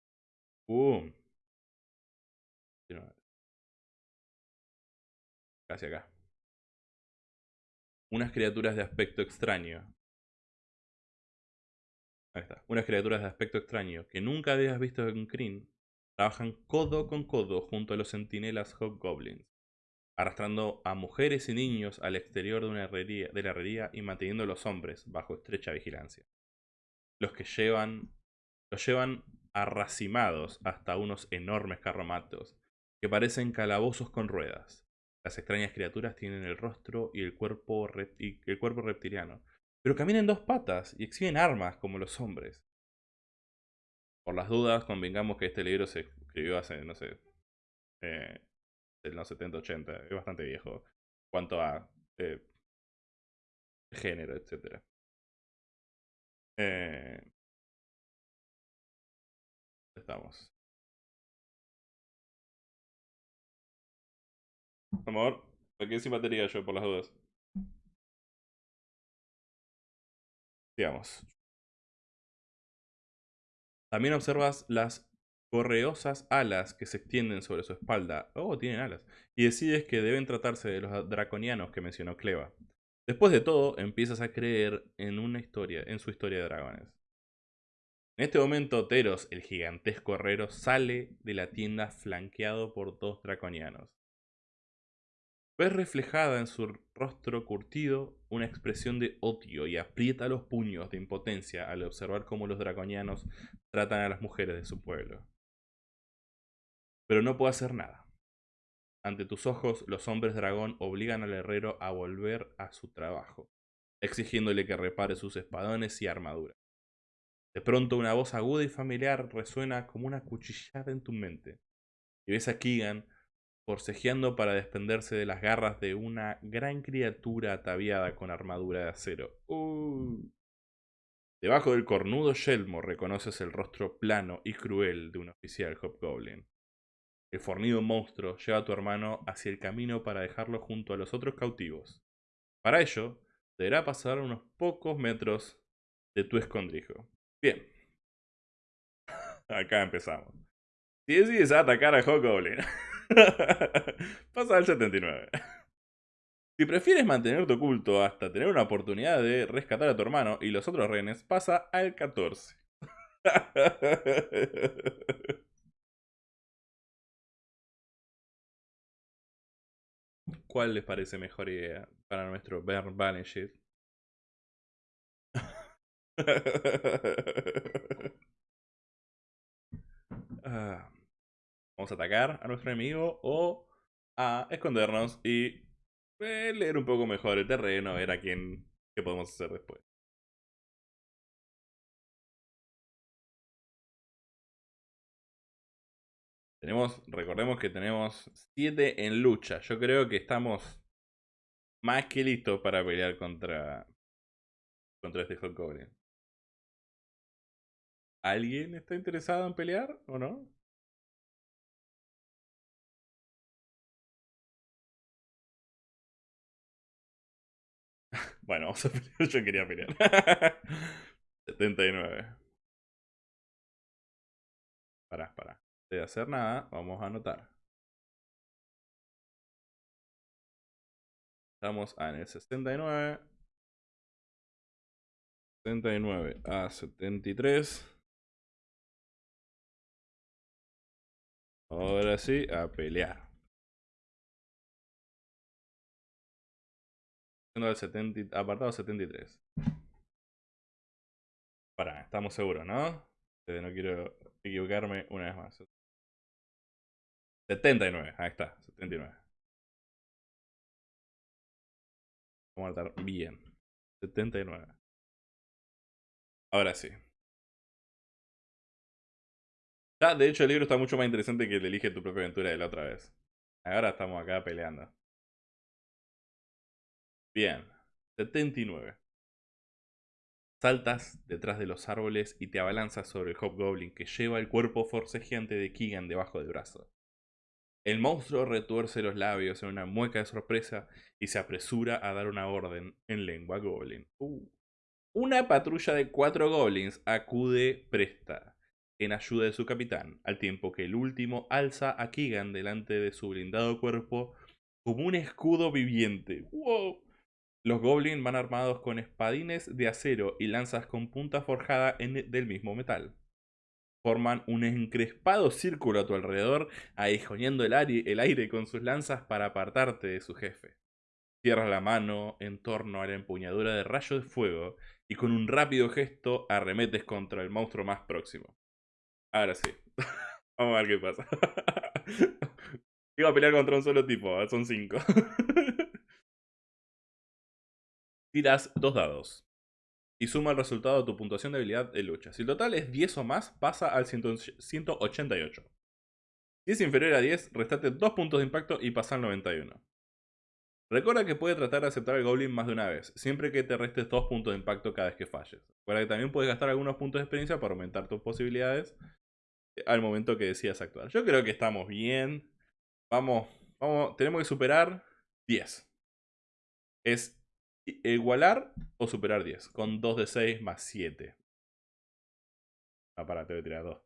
[SPEAKER 1] ¡Bum! Casi acá. Unas criaturas de aspecto extraño. Ahí está. Unas criaturas de aspecto extraño que nunca habías visto en Kryn trabajan codo con codo junto a los centinelas Hobgoblins arrastrando a mujeres y niños al exterior de, una herrería, la herrería y manteniendo a los hombres bajo estrecha vigilancia. Los que llevan, los llevan arracimados hasta unos enormes carromatos que parecen calabozos con ruedas. Las extrañas criaturas tienen el rostro y el cuerpo, reptiliano, pero caminan dos patas y exhiben armas como los hombres. Por las dudas, convengamos que este libro se escribió hace, no sé, eh, en los 70-80, es bastante viejo. Cuanto a eh, género, etc. Eh, estamos. Amor, me quedé sin batería yo por las dudas. Digamos. También observas las correosas alas que se extienden sobre su espalda. Oh, tienen alas. Y decides que deben tratarse de los draconianos que mencionó Cleva. Después de todo, empiezas a creer en una historia, en su historia de dragones. En este momento, Teros, el gigantesco herrero, sale de la tienda flanqueado por dos draconianos. Ves reflejada en su rostro curtido una expresión de odio y aprieta los puños de impotencia al observar cómo los draconianos tratan a las mujeres de su pueblo pero no puedo hacer nada. ante tus ojos, los hombres dragón obligan al herrero a volver a su trabajo, exigiéndole que repare sus espadones y armaduras. De pronto una voz aguda y familiar resuena como una cuchillada en tu mente. Y ves a Keegan forcejeando para desprenderse de las garras de una gran criatura ataviada con armadura de acero. Uh. Debajo del cornudo yelmo reconoces el rostro plano y cruel de un oficial Hobgoblin. El fornido monstruo lleva a tu hermano hacia el camino para dejarlo junto a los otros cautivos. Para ello, deberá pasar unos pocos metros de tu escondrijo. Bien. Acá empezamos. Si decides atacar a Hobgoblin, pasa al 79. Si prefieres mantenerte oculto hasta tener una oportunidad de rescatar a tu hermano y los otros rehenes, pasa al 14. ¿Cuál les parece mejor idea para nuestro Bear Banished? Ah, vamos a atacar a nuestro enemigo o a escondernos y eh, leer un poco mejor el terreno, ver a quién, qué podemos hacer después. Recordemos que tenemos 7 en lucha. Yo creo que estamos más que listos para pelear contra, contra este Goblin. ¿Alguien está interesado en pelear o no? bueno, vamos a pelear. Yo quería pelear. 79. Pará, pará. De hacer nada, vamos a anotar. Estamos en el 69. 79 a 73. Ahora sí, a pelear. Al 70, apartado 73. Para, estamos seguros, ¿no? No quiero equivocarme una vez más. 79, ahí está, 79. Vamos a estar bien. 79. Ahora sí. Ya, de hecho, el libro está mucho más interesante que el Elige tu propia aventura de la otra vez. Ahora estamos acá peleando. Bien. 79. Saltas detrás de los árboles y te abalanzas sobre el Hobgoblin que lleva el cuerpo forcejeante de Keegan debajo del brazo. El monstruo retuerce los labios en una mueca de sorpresa y se apresura a dar una orden en lengua goblin. Uh. Una patrulla de cuatro goblins acude presta en ayuda de su capitán, al tiempo que el último alza a Keegan delante de su blindado cuerpo como un escudo viviente. ¡Wow! Los goblins van armados con espadines de acero y lanzas con punta forjada en del mismo metal. Forman un encrespado círculo a tu alrededor, aguijoneando el aire, el aire con sus lanzas para apartarte de su jefe. Cierra la mano en torno a la empuñadura de rayo de fuego y con un rápido gesto arremetes contra el monstruo más próximo. Ahora sí. Vamos a ver qué pasa. Iba a pelear contra un solo tipo, son cinco. Tiras dos dados. Y suma el resultado de tu puntuación de habilidad de lucha. Si el total es 10 o más, pasa al 188. Si es inferior a 10, restate 2 puntos de impacto y pasa al 91. Recuerda que puede tratar de aceptar el Goblin más de una vez, siempre que te restes 2 puntos de impacto cada vez que falles. Recuerda que también puedes gastar algunos puntos de experiencia para aumentar tus posibilidades al momento que decidas actuar. Yo creo que estamos bien. Vamos, vamos, tenemos que superar 10. Es igualar o superar 10, con 2 de 6 más 7. Ah, para, te voy a tirar 2.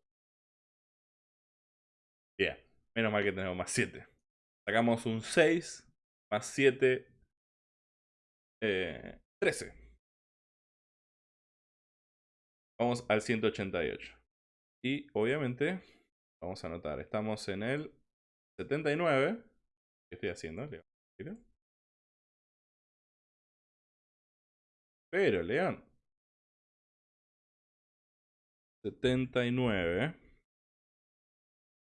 [SPEAKER 1] Bien, menos mal que tenemos más 7. Sacamos un 6 más 7, eh, 13. Vamos al 188. Y obviamente, vamos a anotar, estamos en el 79. ¿Qué estoy haciendo? Pero, León. 79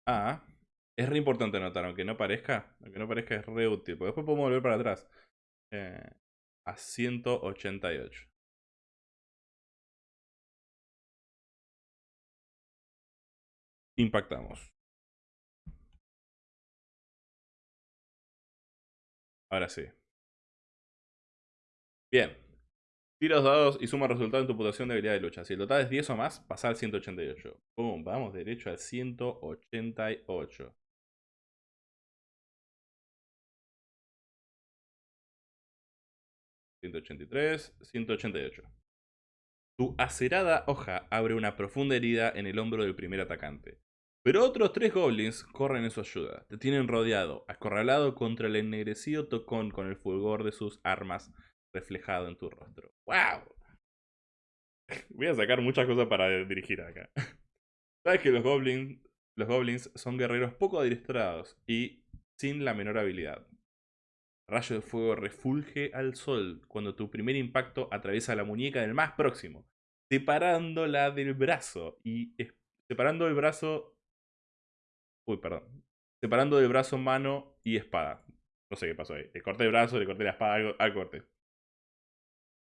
[SPEAKER 1] a Es re importante anotar, aunque no parezca. Aunque no parezca, es re útil. Porque después podemos volver para atrás. Eh, a 188. Impactamos. Ahora sí. Bien. Tira los dados y suma resultado en tu puntuación de habilidad de lucha. Si el total es 10 o más, pasa al 188. Pum, vamos derecho al 188. 183, 188. Tu acerada hoja abre una profunda herida en el hombro del primer atacante. Pero otros tres goblins corren en su ayuda. Te tienen rodeado, acorralado contra el ennegrecido tocón con el fulgor de sus armas reflejado en tu rostro. ¡Wow! Voy a sacar muchas cosas para dirigir acá. Sabes que los goblins, los goblins son guerreros poco adiestrados y sin la menor habilidad. Rayo de fuego refulge al sol cuando tu primer impacto atraviesa la muñeca del más próximo, separándola del brazo y separando el brazo. Uy, perdón. Separando del brazo mano y espada. No sé qué pasó ahí. Le corté el brazo, le corté la espada, al corte.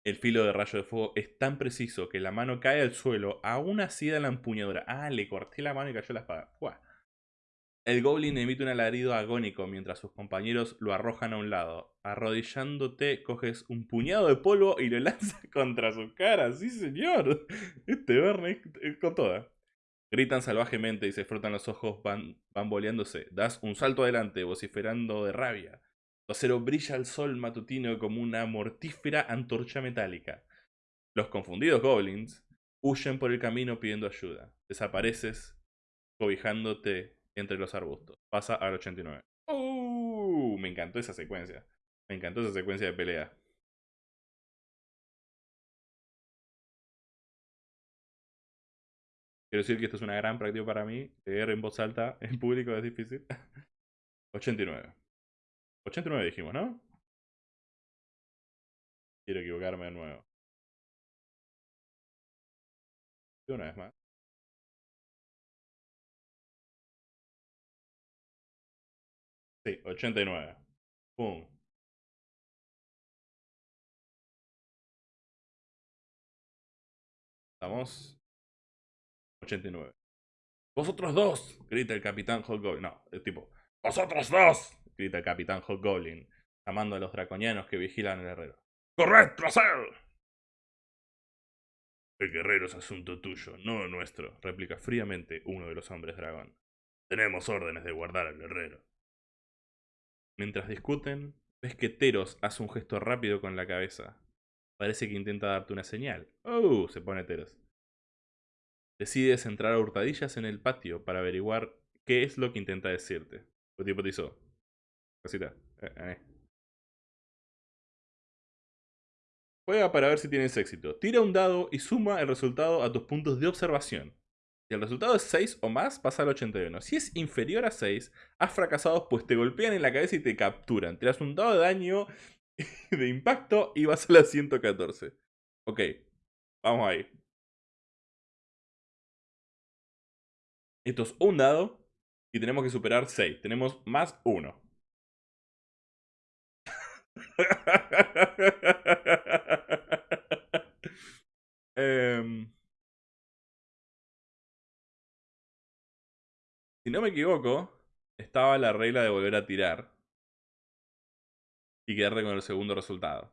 [SPEAKER 1] El filo de rayo de fuego es tan preciso que la mano cae al suelo, aún así da la empuñadura. Ah, le corté la mano y cayó la espada. El goblin emite un alarido agónico mientras sus compañeros lo arrojan a un lado. Arrodillándote, coges un puñado de polvo y lo lanzas contra su cara. ¡Sí, señor! Este Verne es con toda. Gritan salvajemente y se frotan los ojos van, bamboleándose. Das un salto adelante, vociferando de rabia. Tu acero brilla al sol matutino como una mortífera antorcha metálica. Los confundidos goblins huyen por el camino pidiendo ayuda. Desapareces cobijándote entre los arbustos. Pasa al 89. ¡Uh! Me encantó esa secuencia. Me encantó esa secuencia de pelea. Quiero decir que esto es una gran práctica para mí. Leer en voz alta en público es difícil. 89. 89 dijimos, ¿no? Quiero equivocarme de nuevo. Y una vez más. Sí, 89. Pum. Estamos. 89. ¡Vosotros dos! grita el capitán Goblin. No, el tipo. ¡Vosotros dos! Grita el capitán Goblin, llamando a los draconianos que vigilan el herrero. ¡Corred tras él! El guerrero es asunto tuyo, no nuestro, replica fríamente uno de los hombres dragón. Tenemos órdenes de guardar al guerrero. Mientras discuten, ves que Teros hace un gesto rápido con la cabeza. Parece que intenta darte una señal. ¡Oh! se pone Teros. Decides entrar a hurtadillas en el patio para averiguar qué es lo que intenta decirte. ¿Qué tipo? Cosita. Eh, eh. Juega para ver si tienes éxito. Tira un dado y suma el resultado a tus puntos de observación. Si el resultado es 6 o más, pasa al 81. Si es inferior a 6, has fracasado pues te golpean en la cabeza y te capturan. Te das un dado de daño de impacto y vas a la 114. Ok, vamos ahí. Esto es un dado y tenemos que superar 6. Tenemos más 1. Eh, Si no me equivoco, estaba la regla de volver a tirar. Y quedarle con el segundo resultado.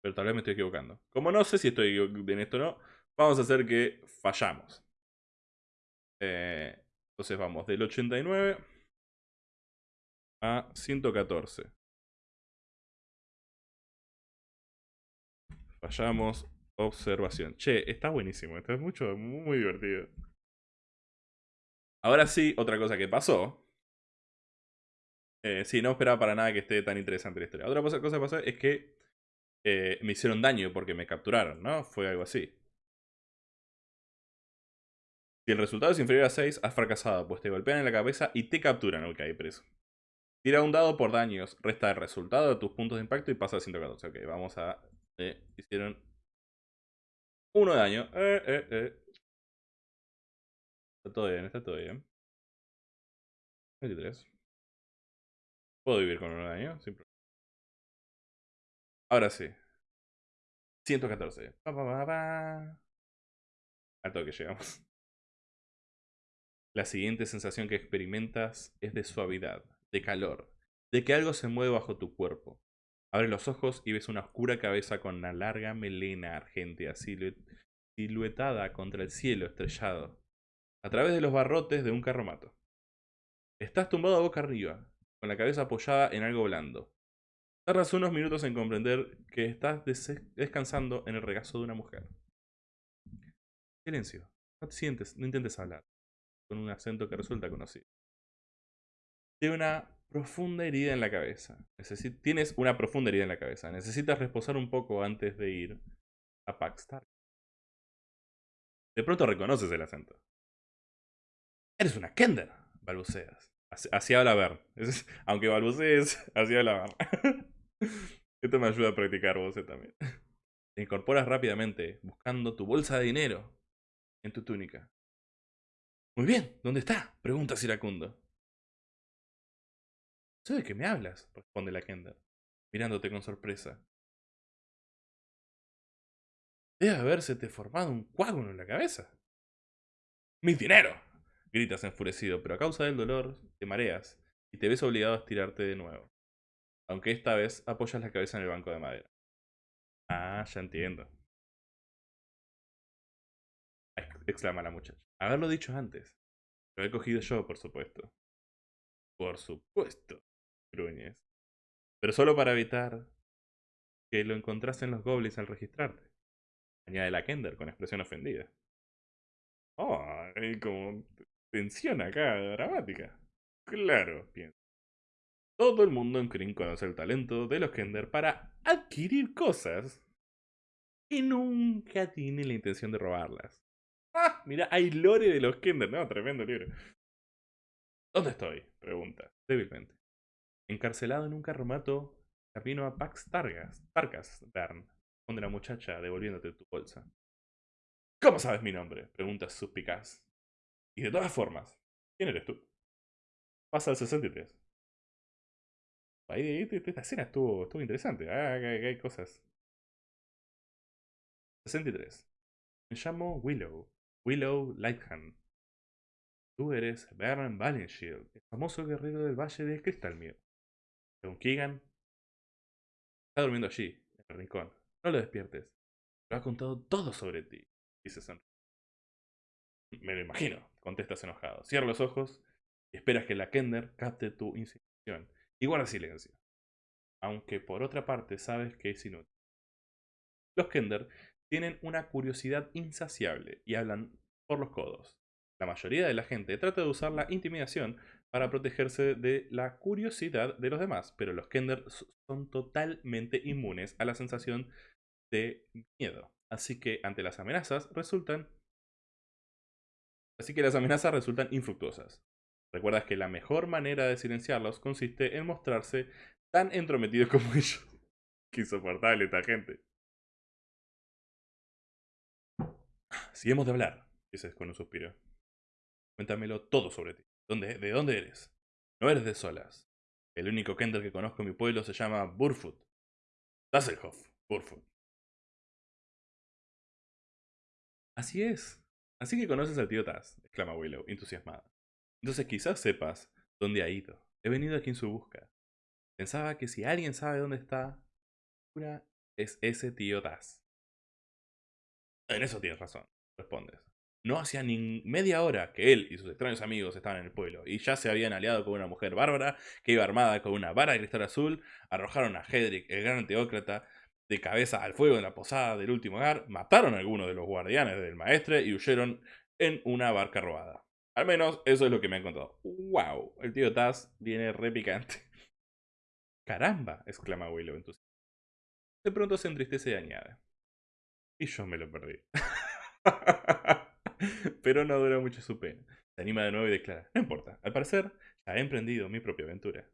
[SPEAKER 1] Pero tal vez me estoy equivocando. Como no sé si estoy en esto o no, vamos a hacer que fallamos. Eh, entonces vamos del 89 a 114. Fallamos. Observación. Che, está buenísimo. Esto es mucho, muy divertido. Ahora sí, otra cosa que pasó. Eh, sí, no esperaba para nada que esté tan interesante la historia. Otra cosa, que pasó es que eh, me hicieron daño porque me capturaron, ¿no? Fue algo así. Si el resultado es inferior a 6, has fracasado, pues te golpean en la cabeza y te capturan. Ok, preso. Tira un dado por daños, resta el resultado de tus puntos de impacto y pasa a 114. Ok, vamos a... Eh, hicieron... Uno de daño. Eh, eh. Está todo bien, está todo bien. 23. Puedo vivir con un daño, sin problema. Ahora sí. 114. Pa, pa, pa, pa. Al toque llegamos. La siguiente sensación que experimentas es de suavidad, de calor, de que algo se mueve bajo tu cuerpo. Abres los ojos y ves una oscura cabeza con una larga melena argentea siluetada contra el cielo estrellado, a través de los barrotes de un carromato. Estás tumbado boca arriba, con la cabeza apoyada en algo blando. Tardas unos minutos en comprender que estás descansando en el regazo de una mujer. Silencio. No te sientes, no intentes hablar. Con un acento que resulta conocido. Tiene una profunda herida en la cabeza. tienes una profunda herida en la cabeza. Necesitas reposar un poco antes de ir a Paxtar. De pronto reconoces el acento. Eres una Kender, balbuceas. Así, habla Bern. Aunque balbucees, así habla Bern. Esto me ayuda a practicar voces también. Te incorporas rápidamente, buscando tu bolsa de dinero en tu túnica. Muy bien, ¿dónde está? Pregunta Siracundo. ¿Sé de qué me hablas? responde la Kender, mirándote con sorpresa. Debe habérsete formado un coágulo en la cabeza. ¡Mi dinero! gritas enfurecido, pero a causa del dolor te mareas y te ves obligado a estirarte de nuevo. Aunque esta vez apoyas la cabeza en el banco de madera. Ah, ya entiendo. exclama la muchacha. Haberlo dicho antes. Lo he cogido yo, por supuesto. Por supuesto, Pero solo para evitar que lo encontrasen los goblins al registrarte. Añade la Kender con expresión ofendida. Oh, hay como tensión acá, dramática. Claro, piensa. Todo el mundo en Kryn conoce el talento de los Kender para adquirir cosas y nunca tiene la intención de robarlas. ¡Ah! Mira, hay lore de los Kender, ¿no? Tremendo libro. ¿Dónde estoy? Pregunta, débilmente. Encarcelado en un carromato, camino a Pax Targas, Targas, Bern, donde la muchacha devolviéndote tu bolsa. ¿Cómo sabes mi nombre? Pregunta suspicaz. Y de todas formas, ¿quién eres tú? Pasa al 63. Ahí, esta escena estuvo, estuvo interesante. Ah, hay, hay cosas. 63. Me llamo Willow. Willow Lighthand. Tú eres Baron Valenshield, el famoso guerrero del Valle de Crystalmere. Según Keegan, está durmiendo allí, en el rincón. No lo despiertes. Lo ha contado todo sobre ti, dice Son. Me lo imagino, contestas enojado. Cierra los ojos y esperas que la Kender capte tu insinuación y guarda silencio. Aunque por otra parte sabes que es inútil. Los Kender tienen una curiosidad insaciable y hablan por los codos. La mayoría de la gente trata de usar la intimidación para protegerse de la curiosidad de los demás, pero los Kender son totalmente inmunes a la sensación de miedo. Así que ante las amenazas resultan Así que las amenazas resultan infructuosas. Recuerdas que la mejor manera de silenciarlos consiste en mostrarse tan entrometidos como ellos. Qué insoportable esta gente. Si hemos de hablar, dices con un suspiro. Cuéntamelo todo sobre ti. ¿Dónde, ¿De dónde eres? No eres de Solas. El único Kender que conozco en mi pueblo se llama Burfoot. Dasselhoff, Burfoot. Así es. Así que conoces al tío Taz, exclama Willow, entusiasmada. Entonces quizás sepas dónde ha ido. He venido aquí en su busca. Pensaba que si alguien sabe dónde está, es ese tío Taz. En eso tienes razón, respondes. No hacía ni media hora que él y sus extraños amigos estaban en el pueblo, y ya se habían aliado con una mujer bárbara que iba armada con una vara de cristal azul, arrojaron a Hedrick, el gran teócrata, de cabeza al fuego en la posada del último hogar, mataron a algunos de los guardianes del maestre y huyeron en una barca robada. Al menos eso es lo que me han contado. ¡Wow! El tío Taz viene re picante. ¡Caramba! exclama Willow entusiasmado. De pronto se entristece y añade. Y yo me lo perdí. Pero no dura mucho su pena. Se anima de nuevo y declara, no importa, al parecer ya he emprendido mi propia aventura.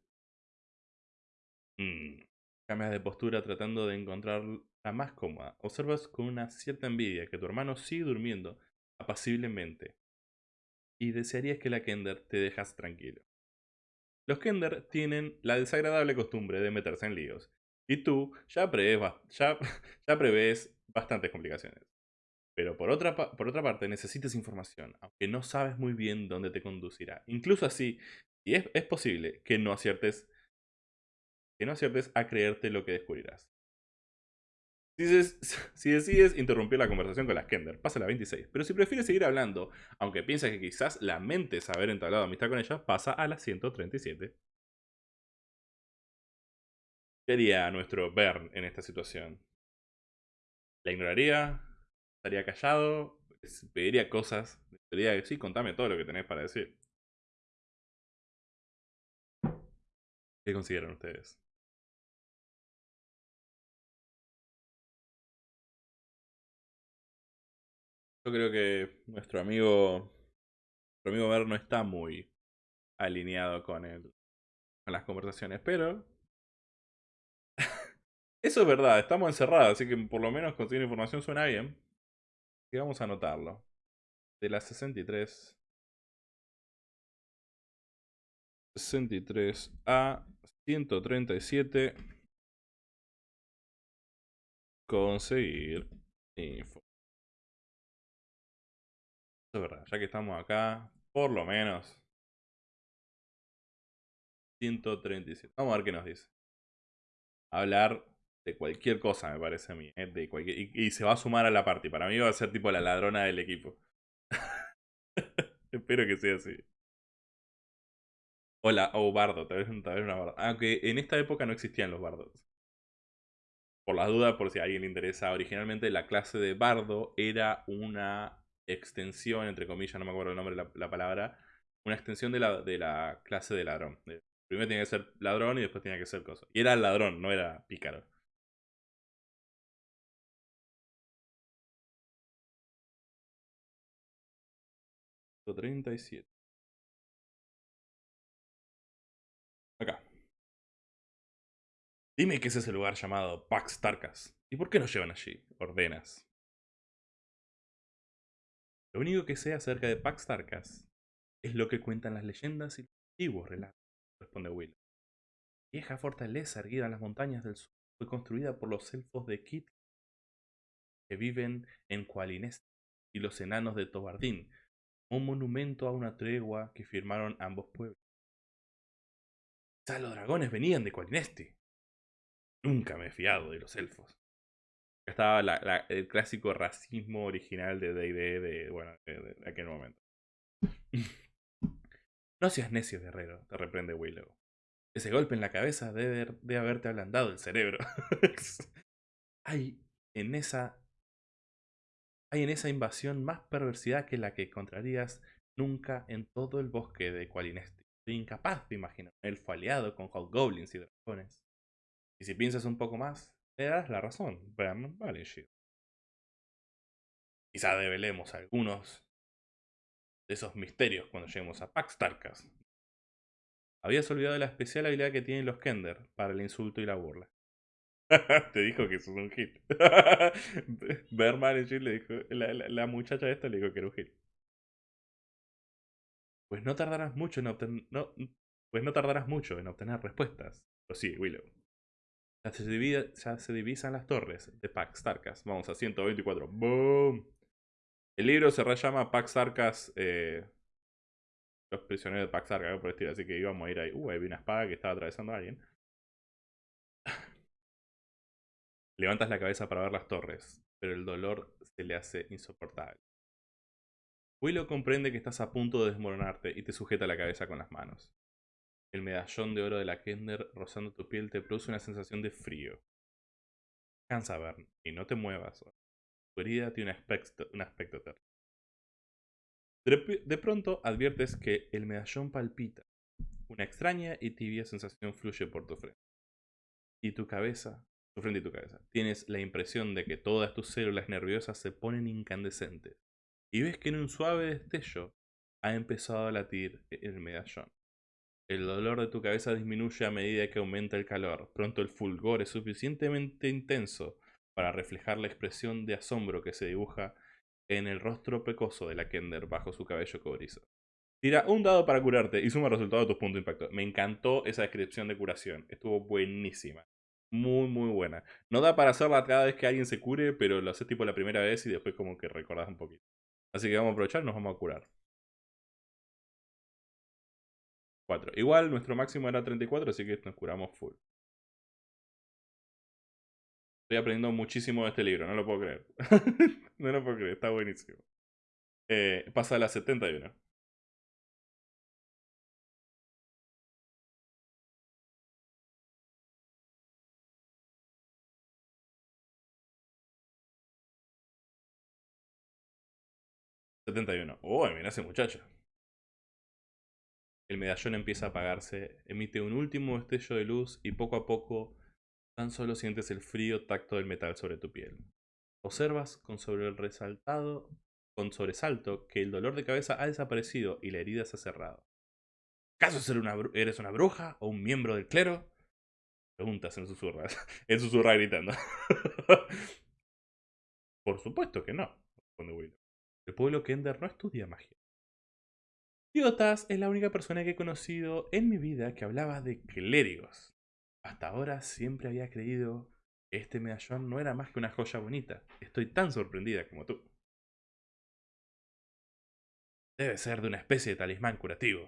[SPEAKER 1] Mmm. Cambias de postura tratando de encontrar la más cómoda. Observas con una cierta envidia que tu hermano sigue durmiendo apaciblemente. Y desearías que la Kender te dejase tranquilo. Los Kender tienen la desagradable costumbre de meterse en líos. Y tú ya prevés, ya, ya bastantes complicaciones. Pero por otra, por otra parte, necesitas información, aunque no sabes muy bien dónde te conducirá. Incluso así, y es, es posible que no aciertes que no aciertes a creerte lo que descubrirás. Si, decides interrumpir la conversación con las Kender, pasa la 26. Pero si prefieres seguir hablando, aunque piensas que quizás lamentes haber entablado amistad con ellas, pasa a la 137. ¿Qué haría nuestro Bern en esta situación? ¿La ignoraría? ¿Estaría callado? ¿Pediría cosas? Diría que sí, contame todo lo que tenés para decir. ¿Qué consideran ustedes? Yo creo que nuestro amigo, nuestro amigo Ver no está muy alineado con, el, con las conversaciones, pero eso es verdad, estamos encerrados, así que por lo menos conseguir información suena bien. Y vamos a anotarlo. De las 63. 63 a 137. Conseguir info es verdad, ya que estamos acá, por lo menos 137. Vamos a ver qué nos dice. Hablar de cualquier cosa, me parece a mí. ¿eh? De cualquier... y, se va a sumar a la party. Para mí va a ser tipo la ladrona del equipo. Espero que sea así. Hola, o bardo, tal vez, tal vez una bardo. Aunque en esta época no existían los bardos. Por las dudas, por si a alguien le interesa, originalmente la clase de bardo era una extensión, entre comillas, no me acuerdo el nombre de la, palabra, una extensión de la, de la clase de ladrón. Primero tenía que ser ladrón y después tenía que ser cosa. Y era ladrón, no era pícaro. ...37... Acá. Dime que ese es el lugar llamado Pax Tarkas. ¿Y por qué nos llevan allí? Ordenas. Lo único que sé acerca de Pax Tarkas es lo que cuentan las leyendas y los antiguos relatos, responde Will. vieja fortaleza erguida en las montañas del sur fue construida por los elfos de Kit que viven en Qualinest y los enanos de Tobardín, un monumento a una tregua que firmaron ambos pueblos. Quizá los dragones venían de Qualinesti. Nunca me he fiado de los elfos estaba el clásico racismo original de D&D de, bueno, de, aquel momento. no seas necio, guerrero, te reprende Willow. Ese golpe en la cabeza debe, de haberte ablandado el cerebro. hay en esa hay en esa invasión más perversidad que la que encontrarías nunca en todo el bosque de Qualinesti. Soy incapaz de imaginar un elfo aliado con hobgoblins y dragones. Y si piensas un poco más, te das la razón, Bern vale, Quizá develemos algunos de esos misterios cuando lleguemos a Pax Tarkas. Habías olvidado la especial habilidad que tienen los Kender para el insulto y la burla. Te dijo que eso es un hit. Berman le dijo, la, la, muchacha esta le dijo que era un hit. Pues no tardarás mucho en obtener, no, pues no tardarás mucho en obtener respuestas. Lo sí, Willow. Ya se, divisan las torres de Pax Tarkas. Vamos a 124. ¡Boom! El libro se llama Pax Tarkas. Eh, los prisioneros de Pax Tarkas, por estilo. Así que íbamos a ir ahí. Uh, ahí vi una espada que estaba atravesando a alguien. Levantas la cabeza para ver las torres, pero el dolor se le hace insoportable. Willow comprende que estás a punto de desmoronarte y te sujeta la cabeza con las manos. El medallón de oro de la Kender rozando tu piel te produce una sensación de frío. Cansa, Bern, y no te muevas. Tu herida tiene un aspecto, un aspecto terrible. De pronto adviertes que el medallón palpita. Una extraña y tibia sensación fluye por tu frente. Y tu cabeza, tu frente y tu cabeza. Tienes la impresión de que todas tus células nerviosas se ponen incandescentes. Y ves que en un suave destello ha empezado a latir el medallón. El dolor de tu cabeza disminuye a medida que aumenta el calor. Pronto el fulgor es suficientemente intenso para reflejar la expresión de asombro que se dibuja en el rostro pecoso de la Kender bajo su cabello cobrizo. Tira un dado para curarte y suma el resultado de tus puntos de impacto. Me encantó esa descripción de curación. Estuvo buenísima. Muy, muy buena. No da para hacerla cada vez que alguien se cure, pero lo haces tipo la primera vez y después como que recordás un poquito. Así que vamos a aprovechar nos vamos a curar. 4. Igual nuestro máximo era 34, así que nos curamos full. Estoy aprendiendo muchísimo de este libro, no lo puedo creer. no lo puedo creer, está buenísimo. Eh, pasa a la 71. 71. Uy, mira ese muchacho. El medallón empieza a apagarse, emite un último destello de luz y poco a poco tan solo sientes el frío tacto del metal sobre tu piel. Observas con sobre el resaltado, con sobresalto que el dolor de cabeza ha desaparecido y la herida se ha cerrado. ¿Acaso eres una bruja o un miembro del clero? Preguntas en susurras, en susurra gritando. Por supuesto que no, responde Willow. El pueblo Kender no estudia magia. Diotas es la única persona que he conocido en mi vida que hablaba de clérigos. Hasta ahora siempre había creído que este medallón no era más que una joya bonita. Estoy tan sorprendida como tú. Debe ser de una especie de talismán curativo.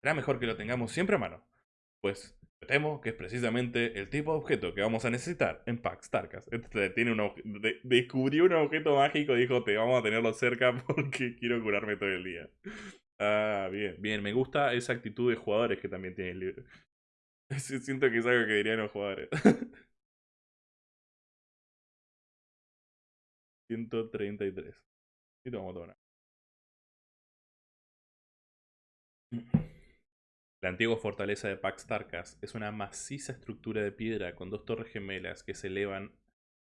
[SPEAKER 1] Será mejor que lo tengamos siempre a mano, pues temo que es precisamente el tipo de objeto que vamos a necesitar en Pax Tarkas. Este tiene un descubrió un objeto mágico y dijo, te vamos a tenerlo cerca porque quiero curarme todo el día. Ah, bien, bien. Me gusta esa actitud de jugadores que también tiene el libro. Siento que es algo que dirían los jugadores. 133. Y a tomar. La antigua fortaleza de Pax Tarkas es una maciza estructura de piedra con dos torres gemelas que se elevan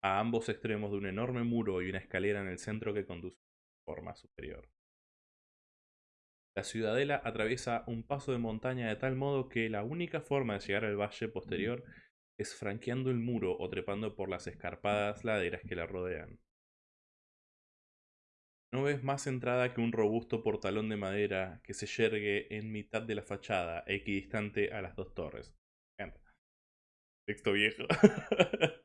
[SPEAKER 1] a ambos extremos de un enorme muro y una escalera en el centro que conduce a forma superior. La ciudadela atraviesa un paso de montaña de tal modo que la única forma de llegar al valle posterior es franqueando el muro o trepando por las escarpadas laderas que la rodean. No ves más entrada que un robusto portalón de madera que se yergue en mitad de la fachada, equidistante a las dos torres. Texto viejo.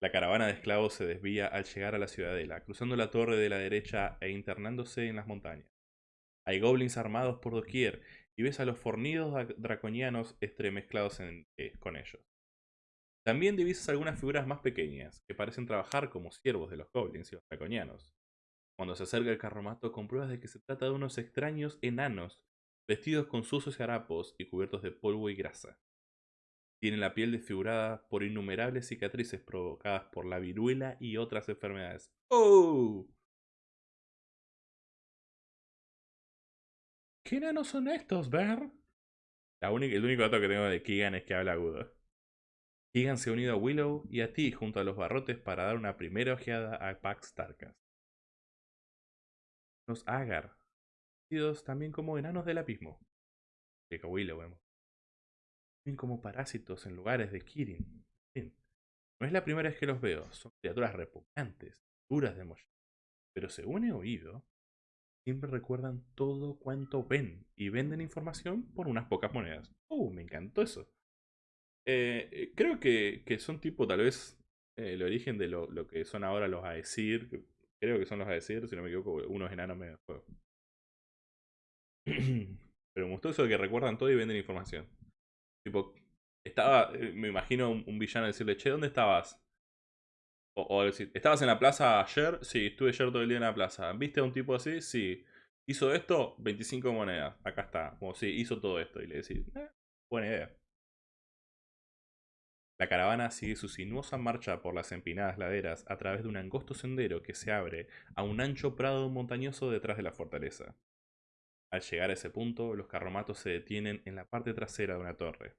[SPEAKER 1] la caravana de esclavos se desvía al llegar a la ciudadela, cruzando la torre de la derecha e internándose en las montañas. Hay goblins armados por doquier y ves a los fornidos draconianos estremezclados eh, con ellos. También divisas algunas figuras más pequeñas, que parecen trabajar como siervos de los goblins y los draconianos. Cuando se acerca el carromato compruebas de que se trata de unos extraños enanos, vestidos con sucios harapos y cubiertos de polvo y grasa. Tienen la piel desfigurada por innumerables cicatrices provocadas por la viruela y otras enfermedades. ¡Oh! ¿Qué enanos son estos, Ver? La única, el único dato que tengo de Keegan es que habla agudo. Keegan se ha unido a Willow y a ti junto a los barrotes para dar una primera ojeada a Pax Tarkas. Los Agar, conocidos también como enanos del abismo. Llega Willow, vemos. Viven como parásitos en lugares de Kirin. No es la primera vez que los veo, son criaturas repugnantes, duras de mollar. Pero según he oído, siempre recuerdan todo cuanto ven y venden información por unas pocas monedas. Uh, me encantó eso. Eh, eh, creo que, son tipo tal vez eh, el origen de lo, lo, que son ahora los Aesir, Creo que son los Aesir, si no me equivoco, unos enanos medio de juego. Pero me gustó eso de que recuerdan todo y venden información. Tipo, estaba, eh, me imagino un, villano decirle, che, ¿dónde estabas? O, decir, ¿estabas en la plaza ayer? Sí, estuve ayer todo el día en la plaza. ¿Viste a un tipo así? Sí. ¿Hizo esto? 25 monedas. Acá está. Como sí, hizo todo esto. Y le decís, eh, buena idea. La caravana sigue su sinuosa marcha por las empinadas laderas a través de un angosto sendero que se abre a un ancho prado montañoso detrás de la fortaleza. Al llegar a ese punto, los carromatos se detienen en la parte trasera de una torre.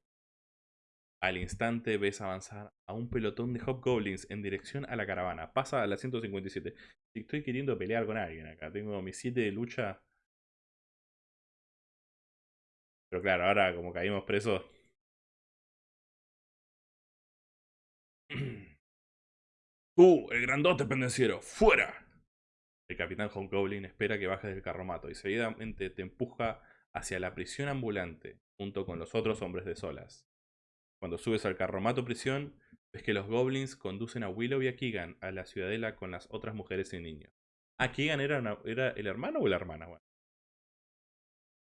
[SPEAKER 1] Al instante ves avanzar a un pelotón de hobgoblins en dirección a la caravana. Pasa a la 157. Estoy queriendo pelear con alguien acá. Tengo mi 7 de lucha. Pero claro, ahora como caímos presos, ¡Uh! El grandote pendenciero. ¡Fuera! El capitán Hobgoblin espera que bajes del carromato y seguidamente te empuja hacia la prisión ambulante junto con los otros hombres de solas. Cuando subes al carromato prisión, ves que los goblins conducen a Willow y a Keegan a la ciudadela con las otras mujeres y niños. ¿A Keegan era, el hermano o la hermana?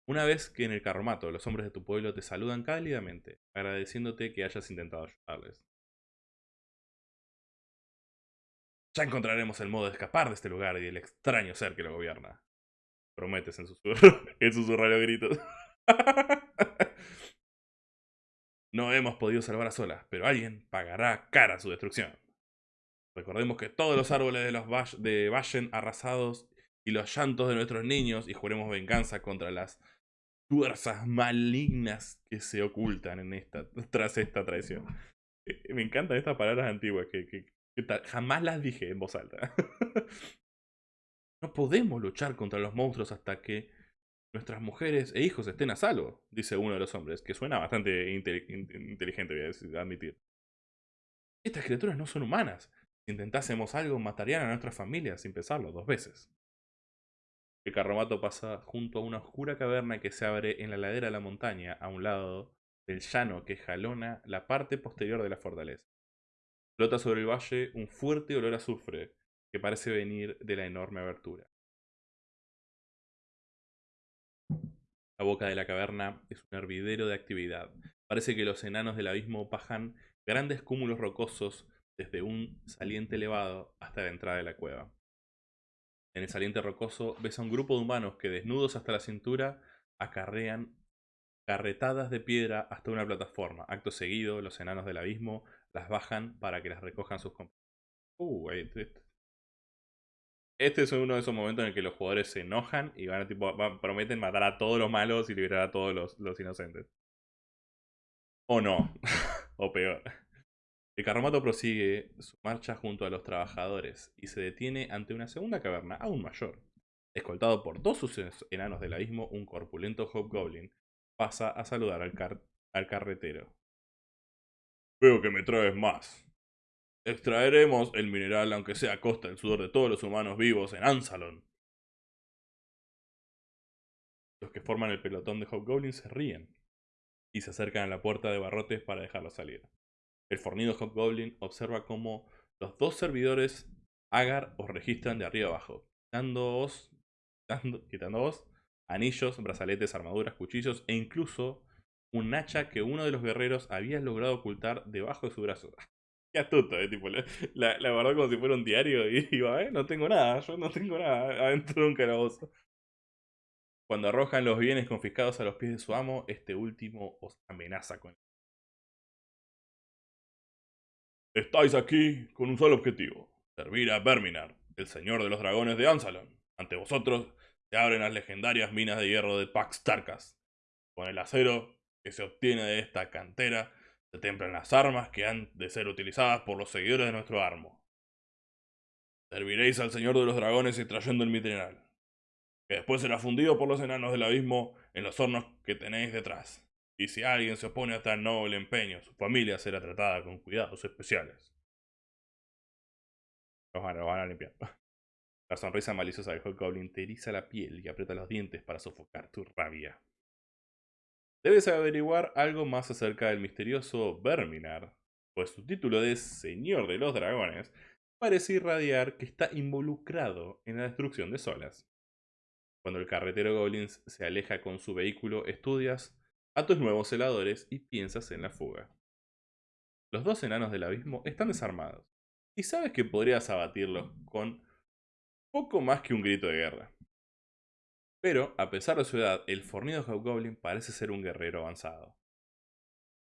[SPEAKER 1] Una vez que en el carromato los hombres de tu pueblo te saludan cálidamente, agradeciéndote que hayas intentado ayudarles. Ya encontraremos el modo de escapar de este lugar y el extraño ser que lo gobierna. Prometes en susurro, en susurro gritos. no hemos podido salvar a solas, pero alguien pagará cara su destrucción. Recordemos que todos los árboles de los de Vallen arrasados y los llantos de nuestros niños y juremos venganza contra las fuerzas malignas que se ocultan en esta, tras esta traición. Me encantan estas palabras antiguas que, jamás las dije en voz alta. no podemos luchar contra los monstruos hasta que nuestras mujeres e hijos estén a salvo, dice uno de los hombres, que suena bastante inteligente, voy a admitir. Estas criaturas no son humanas. Si intentásemos algo, matarían a nuestras familias sin pensarlo dos veces. El carromato pasa junto a una oscura caverna que se abre en la ladera de la montaña, a un lado del llano que jalona la parte posterior de la fortaleza. Flota sobre el valle un fuerte olor a azufre que parece venir de la enorme abertura. La boca de la caverna es un hervidero de actividad. Parece que los enanos del abismo bajan grandes cúmulos rocosos desde un saliente elevado hasta la entrada de la cueva. En el saliente rocoso ves a un grupo de humanos que desnudos hasta la cintura acarrean carretadas de piedra hasta una plataforma. Acto seguido, los enanos del abismo las bajan para que las recojan sus compañeros. Uh, este, es uno de esos momentos en el que los jugadores se enojan y van a tipo, prometen matar a todos los malos y liberar a todos los, inocentes. O no, o peor. El carromato prosigue su marcha junto a los trabajadores y se detiene ante una segunda caverna aún mayor. Escoltado por dos sucesos enanos del abismo, un corpulento hobgoblin pasa a saludar al, al carretero. Veo que me traes más. Extraeremos el mineral aunque sea a costa del sudor de todos los humanos vivos en Ansalon. Los que forman el pelotón de Hobgoblins se ríen y se acercan a la puerta de barrotes para dejarlo salir. El fornido Hobgoblin observa cómo los dos servidores Agar os registran de arriba abajo, dándoos, quitándoos anillos, brazaletes, armaduras, cuchillos e incluso un hacha que uno de los guerreros había logrado ocultar debajo de su brazo. Qué astuto, eh, tipo, la, la, como si fuera un diario y iba, eh, no tengo nada, yo no tengo nada adentro de un calabozo. Cuando arrojan los bienes confiscados a los pies de su amo, este último os amenaza con Estáis aquí con un solo objetivo, servir a Verminar, el señor de los dragones de Ansalon. Ante vosotros se abren las legendarias minas de hierro de Pax Tarkas. Con el acero que se obtiene de esta cantera, se templan las armas que han de ser utilizadas por los seguidores de nuestro armo. Serviréis al señor de los dragones extrayendo el mineral, que después será fundido por los enanos del abismo en los hornos que tenéis detrás y si alguien se opone a tan noble empeño, su familia será tratada con cuidados especiales. Los van, a limpiar. La sonrisa maliciosa del Hobgoblin te eriza la piel y aprieta los dientes para sofocar tu rabia. Debes averiguar algo más acerca del misterioso Verminar, pues su título de Señor de los Dragones parece irradiar que está involucrado en la destrucción de Solas. Cuando el carretero Goblins se aleja con su vehículo, estudias a tus nuevos celadores y piensas en la fuga. Los dos enanos del abismo están desarmados, y sabes que podrías abatirlos con poco más que un grito de guerra. Pero, a pesar de su edad, el fornido Hobgoblin parece ser un guerrero avanzado.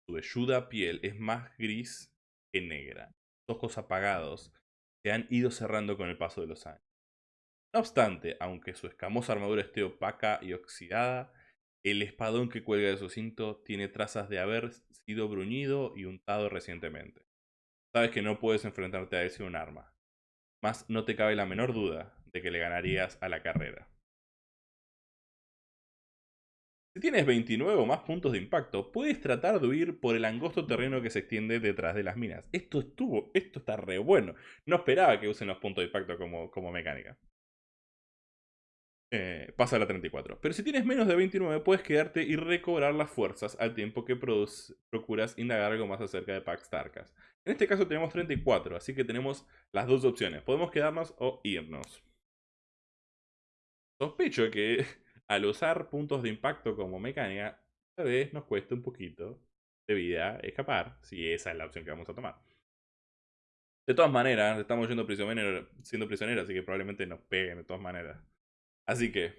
[SPEAKER 1] Su velluda piel es más gris que negra. Sus ojos apagados se han ido cerrando con el paso de los años. No obstante, aunque su escamosa armadura esté opaca y oxidada, el espadón que cuelga de su cinto tiene trazas de haber sido bruñido y untado recientemente. Sabes que no puedes enfrentarte a él sin un arma. Mas no te cabe la menor duda de que le ganarías a la carrera. Si tienes 29 o más puntos de impacto, puedes tratar de huir por el angosto terreno que se extiende detrás de las minas. Esto estuvo, esto está re bueno. No esperaba que usen los puntos de impacto como, como mecánica. eh, pasa la 34. Pero si tienes menos de 29, puedes quedarte y recobrar las fuerzas al tiempo que procuras indagar algo más acerca de Pax Tarkas. En este caso tenemos 34, así que tenemos las dos opciones. Podemos quedarnos o irnos. Sospecho que al usar puntos de impacto como mecánica, tal vez nos cueste un poquito de vida escapar, si esa es la opción que vamos a tomar. De todas maneras, estamos yendo prisionero, siendo prisioneros, así que probablemente nos peguen de todas maneras. Así que,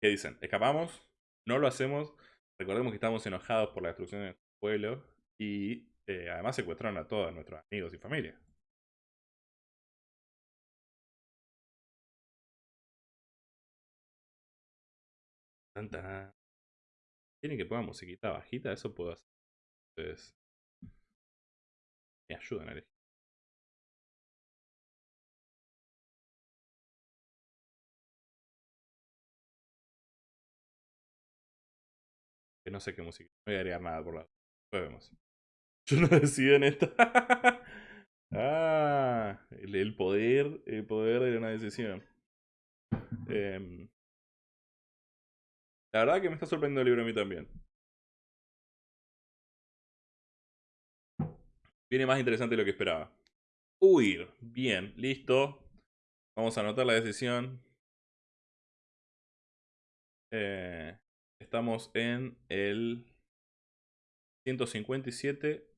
[SPEAKER 1] ¿qué dicen? ¿Escapamos? ¿No lo hacemos? Recordemos que estamos enojados por la destrucción de nuestro pueblo y eh, además secuestraron a todos nuestros amigos y familia. Tanta. ¿Quieren que ponga musiquita bajita? Eso puedo hacer. Entonces, me ayudan a elegir. Que no sé qué música. No voy a agregar nada por la. Después vemos. Yo no decido en esto. ah, el, poder, el poder de una decisión. Em, la verdad que me está sorprendiendo el libro a mí también. Viene más interesante de lo que esperaba. Huir. Bien, listo. Vamos a anotar la decisión. Eh, estamos en el 157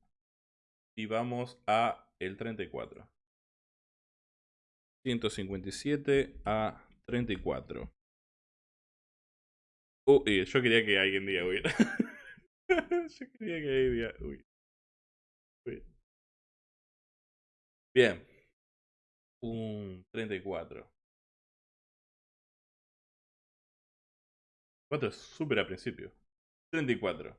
[SPEAKER 1] y vamos a el 34. 157 a 34. Uy, yo quería que alguien diga huir. yo quería que alguien diga huir. Bien. Un 34. 4 es súper al principio. 34.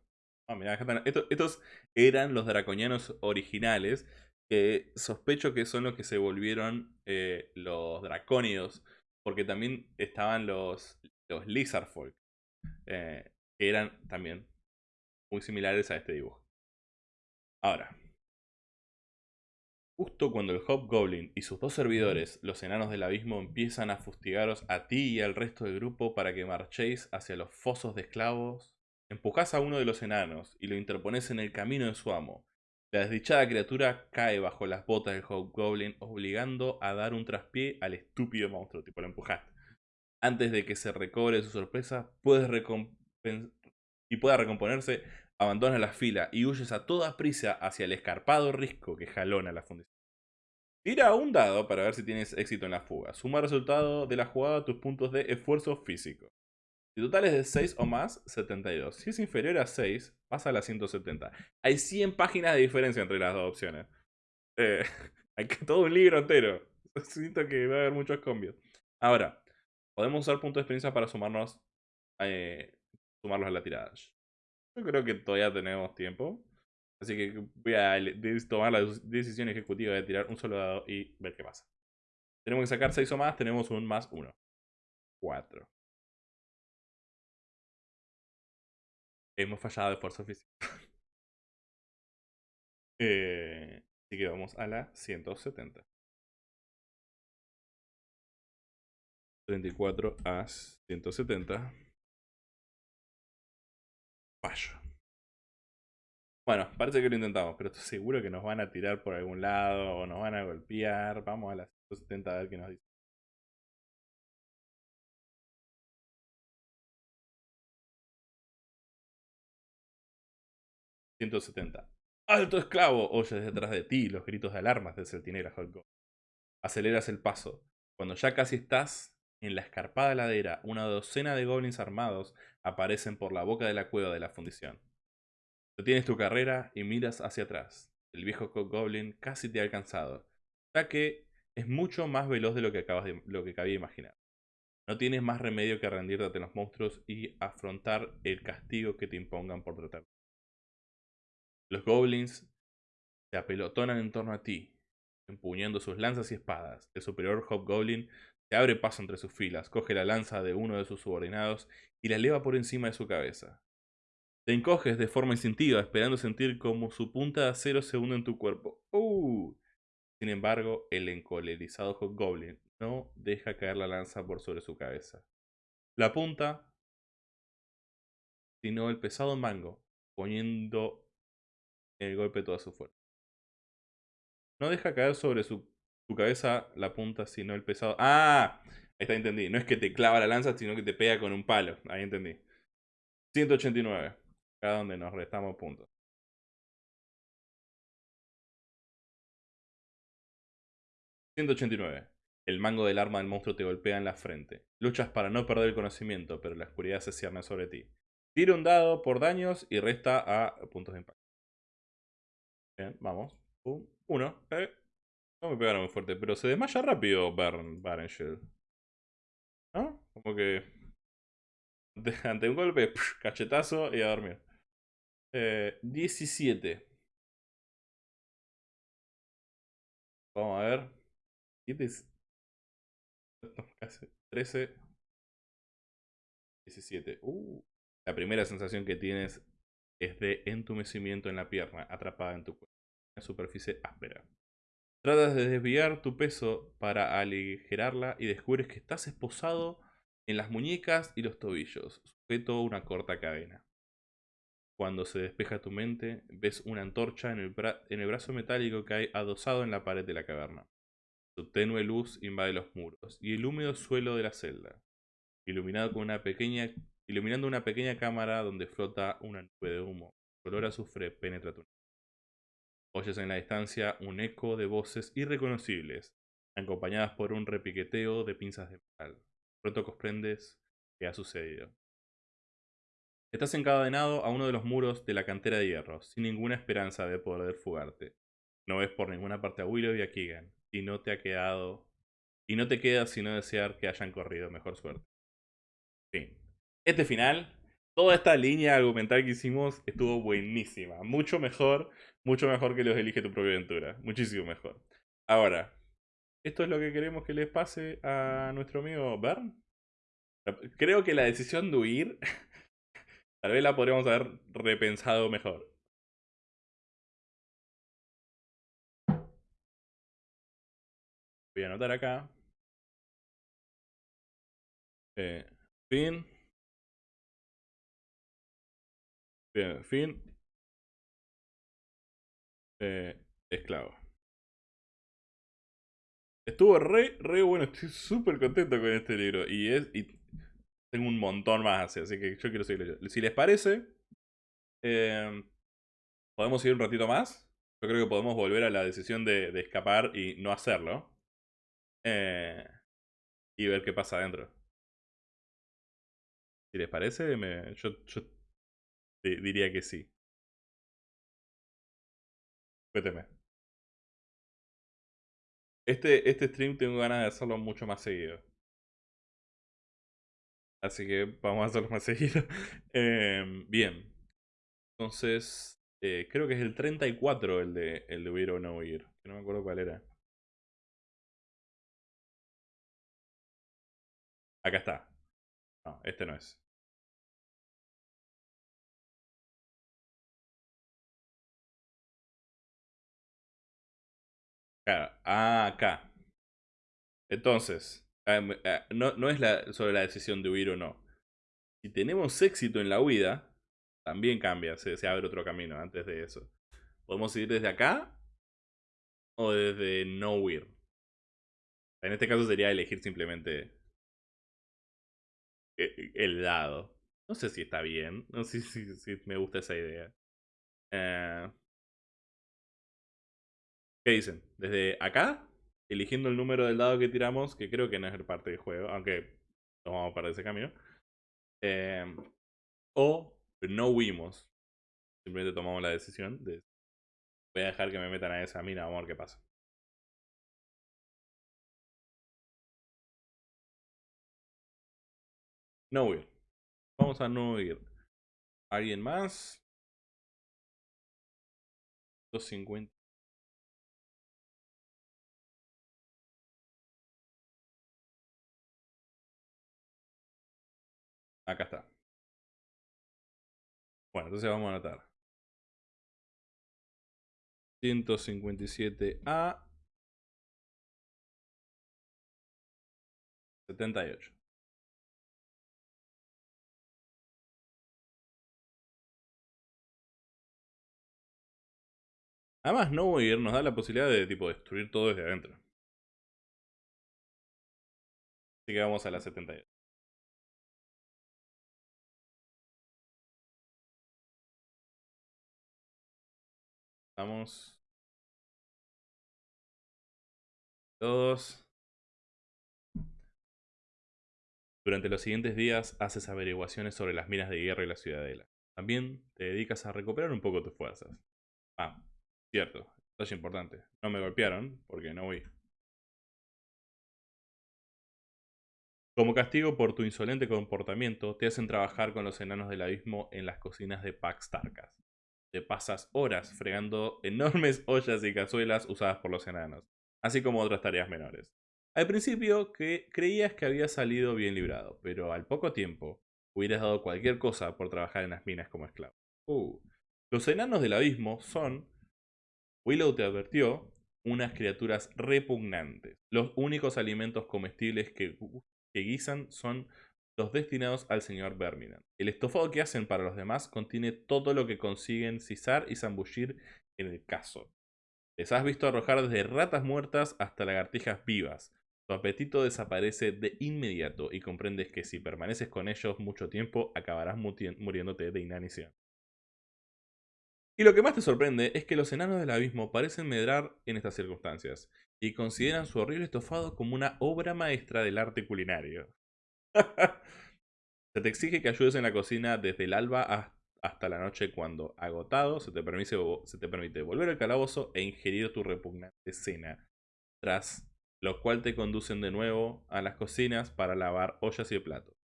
[SPEAKER 1] Ah, mirá, estos, estos eran los draconianos originales. Que sospecho que son los que se volvieron eh, los dracónidos. Porque también estaban los, los Lizardfolk. Eh, eran también muy similares a este dibujo. Ahora, Justo cuando el Hobgoblin y sus dos servidores, los enanos del abismo, empiezan a fustigaros a ti y al resto del grupo para que marchéis hacia los fosos de esclavos, empujás a uno de los enanos y lo interpones en el camino de su amo. La desdichada criatura cae bajo las botas del Hobgoblin, obligando a dar un traspié al estúpido monstruo, tipo lo empujaste. Antes de que se recobre su sorpresa, puedes y pueda recomponerse, Abandonas la fila y huyes a toda prisa hacia el escarpado risco que jalona la fundición. Tira un dado para ver si tienes éxito en la fuga. Suma el resultado de la jugada a tus puntos de esfuerzo físico. Si total es de 6 o más, 72. Si es inferior a 6, pasa a la 170. Hay 100 páginas de diferencia entre las dos opciones. Eh, hay todo un libro entero. Siento que va a haber muchos cambios. Ahora, podemos usar puntos de experiencia para sumarnos, eh, sumarlos a la tirada. Yo creo que todavía tenemos tiempo. Así que voy a tomar la decisión ejecutiva de tirar un solo dado y ver qué pasa. Tenemos que sacar 6 o más, tenemos un más 1. 4. Hemos fallado de fuerza física. eh, así que vamos a la 170. 34 a 170. Bueno, parece que lo intentamos, pero estoy seguro que nos van a tirar por algún lado o nos van a golpear. Vamos a las 170 a ver qué nos dice. 170. ¡Alto esclavo! Oyes detrás de ti los gritos de alarmas del celtinera Holgo. Aceleras el paso. Cuando ya casi estás en la escarpada ladera, una docena de goblins armados aparecen por la boca de la cueva de la fundición. Detienes tu carrera y miras hacia atrás. El viejo Goblin casi te ha alcanzado, ya que es mucho más veloz de lo que, acabas de, lo que cabía imaginar. No tienes más remedio que rendirte ante los monstruos y afrontar el castigo que te impongan por tratar. Los goblins se apelotonan en torno a ti, empuñando sus lanzas y espadas. El superior Hobgoblin se abre paso entre sus filas, coge la lanza de uno de sus subordinados y la eleva por encima de su cabeza. Te encoges de forma instintiva, esperando sentir como su punta de acero se hunde en tu cuerpo. ¡Uh! Sin embargo, el encolerizado Hobgoblin no deja caer la lanza por sobre su cabeza. la punta, sino el pesado mango, poniendo el golpe toda su fuerza. No deja caer sobre su, cabeza la punta, sino el pesado. ¡Ah! Ahí está, entendí. No es que te clava la lanza, sino que te pega con un palo. Ahí entendí. 189. Acá donde nos restamos puntos. 189. El mango del arma del monstruo te golpea en la frente. Luchas para no perder el conocimiento, pero la oscuridad se cierne sobre ti. Tira un dado por daños y resta a puntos de impacto. Bien, vamos. uno. Eh. No me pegaron muy fuerte, pero se desmaya rápido Bern Barenshield. ¿No? Como que... Ante un golpe, cachetazo y a dormir. Eh, 17. Vamos a ver. 13. 17. Uh. La primera sensación que tienes es de entumecimiento en la pierna, atrapada en tu cuerpo. Una superficie áspera. Tratas de desviar tu peso para aligerarla y descubres que estás esposado en las muñecas y los tobillos, sujeto a una corta cadena. Cuando se despeja tu mente, ves una antorcha en el, en el brazo metálico que hay adosado en la pared de la caverna. Su tenue luz invade los muros y el húmedo suelo de la celda, iluminado con una pequeña, iluminando una pequeña cámara donde flota una nube de humo. El olor a azufre penetra tu Oyes en la distancia un eco de voces irreconocibles, acompañadas por un repiqueteo de pinzas de metal. Pronto comprendes qué ha sucedido. Estás encadenado a uno de los muros de la cantera de hierro, sin ninguna esperanza de poder fugarte. No ves por ninguna parte a Willow y a Keegan, y no te ha quedado. Y no te queda sino desear que hayan corrido mejor suerte. Fin. Este final, toda esta línea argumental que hicimos estuvo buenísima. Mucho mejor, mucho mejor que los Elige tu propia aventura. Muchísimo mejor. Ahora, ¿esto es lo que queremos que les pase a nuestro amigo Bern? Creo que la decisión de huir, tal vez la podríamos haber repensado mejor. Voy a anotar acá. Eh, fin. Bien, fin. Eh, esclavo. Estuvo re, re bueno. Estoy súper contento con este libro. Y es. Y tengo un montón más así, que yo quiero seguirlo. Si les parece, eh, podemos ir un ratito más. Yo creo que podemos volver a la decisión de, escapar y no hacerlo. Eh, y ver qué pasa adentro. Si les parece, yo diría que sí. Cuénteme. Este, este stream tengo ganas de hacerlo mucho más seguido. Así que vamos a hacerlo más seguido. Em, bien. Entonces, eh, creo que es el 34 el de, el de huir o no huir. no me acuerdo cuál era. Acá está. No, este no es. Claro, ah, acá. Entonces, ah, ah, no, no es la, sobre la decisión de huir o no. Si tenemos éxito en la huida, también cambia, se, se abre otro camino antes de eso. Podemos ir desde acá o desde no huir. En este caso sería elegir simplemente e, el dado. No sé si está bien. No sé si, si, me gusta esa idea. Eh, ¿Qué dicen? Desde acá, eligiendo el número del dado que tiramos, que creo que no es parte del juego, aunque tomamos para ese camino. Eh, o no huimos. Simplemente tomamos la decisión de voy a dejar que me metan a esa mina, vamos a ver qué pasa. No huir. Vamos a no huir. ¿Alguien más? 250. Acá está. Bueno, entonces vamos a anotar. 157A 78. Además, no huir nos da la posibilidad de tipo destruir todo desde adentro. Así que vamos a la 78. Vamos. Todos. Durante los siguientes días haces averiguaciones sobre las minas de guerra y la ciudadela. También te dedicas a recuperar un poco tus fuerzas. Ah, cierto, esto es importante. No me golpearon porque no voy. Como castigo por tu insolente comportamiento, te hacen trabajar con los enanos del abismo en las cocinas de Pax Tarkas. Te pasas horas fregando enormes ollas y cazuelas usadas por los enanos, así como otras tareas menores. Al principio que creías que había salido bien librado, pero al poco tiempo hubieras dado cualquier cosa por trabajar en las minas como esclavo. Uh. Los enanos del abismo son, Willow te advirtió, unas criaturas repugnantes. Los únicos alimentos comestibles que, que guisan son los destinados al señor Verminan. El estofado que hacen para los demás contiene todo lo que consiguen cisar y zambullir en el caso. Les has visto arrojar desde ratas muertas hasta lagartijas vivas, tu apetito desaparece de inmediato y comprendes que si permaneces con ellos mucho tiempo acabarás muriéndote de inanición. Y lo que más te sorprende es que los enanos del abismo parecen medrar en estas circunstancias y consideran su horrible estofado como una obra maestra del arte culinario. se te exige que ayudes en la cocina desde el alba hasta la noche cuando, agotado, se te, permite, volver al calabozo e ingerir tu repugnante cena, tras lo cual te conducen de nuevo a las cocinas para lavar ollas y platos.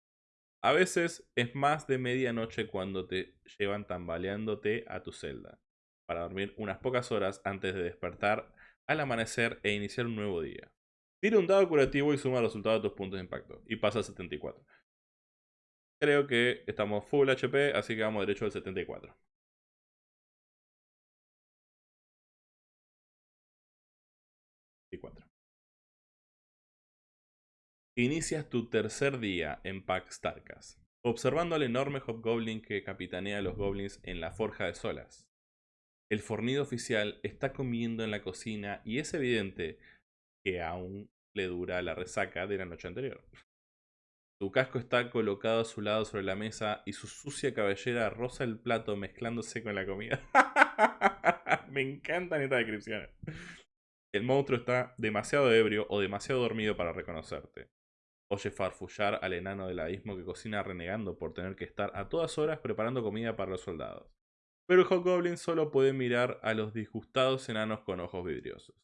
[SPEAKER 1] A veces es más de medianoche cuando te llevan tambaleándote a tu celda, para dormir unas pocas horas antes de despertar al amanecer e iniciar un nuevo día. Tira un dado curativo y suma el resultado de tus puntos de impacto, y pasa a 74. Creo que estamos full HP, así que vamos derecho al 74. Y 4. Inicias tu tercer día en Pax Tarkas, observando al enorme Hobgoblin que capitanea a los goblins en la Forja de Solas. El fornido oficial está comiendo en la cocina y es evidente que aún le dura la resaca de la noche anterior. Su casco está colocado a su lado sobre la mesa y su sucia cabellera roza el plato mezclándose con la comida. Me encantan estas descripciones. El monstruo está demasiado ebrio o demasiado dormido para reconocerte. Oye farfullar al enano del abismo que cocina renegando por tener que estar a todas horas preparando comida para los soldados. Pero el Hobgoblin solo puede mirar a los disgustados enanos con ojos vidriosos.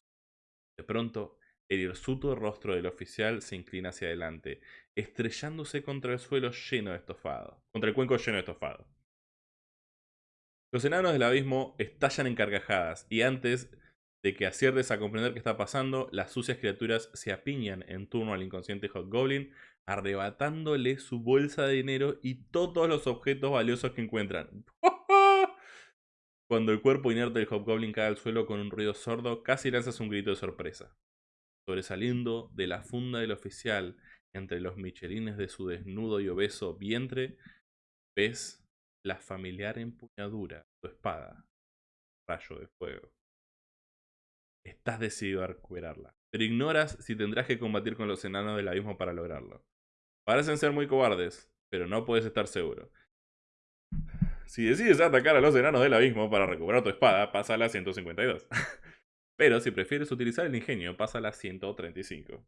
[SPEAKER 1] De pronto, el hirsuto rostro del oficial se inclina hacia adelante, estrellándose contra el suelo lleno de estofado. Contra el cuenco lleno de estofado. Los enanos del abismo estallan en carcajadas y antes de que aciertes a comprender qué está pasando, las sucias criaturas se apiñan en turno al inconsciente Hobgoblin, arrebatándole su bolsa de dinero y todos los objetos valiosos que encuentran. Cuando el cuerpo inerte del Hobgoblin cae al suelo con un ruido sordo, casi lanzas un grito de sorpresa. Sobresaliendo de la funda del oficial entre los michelines de su desnudo y obeso vientre, ves la familiar empuñadura, su espada, rayo de fuego. Estás decidido a recuperarla, pero ignoras si tendrás que combatir con los enanos del abismo para lograrlo. Parecen ser muy cobardes, pero no puedes estar seguro. Si decides atacar a los enanos del abismo para recuperar tu espada, pasa a la 152. pero si prefieres utilizar el ingenio, pasa a la 135.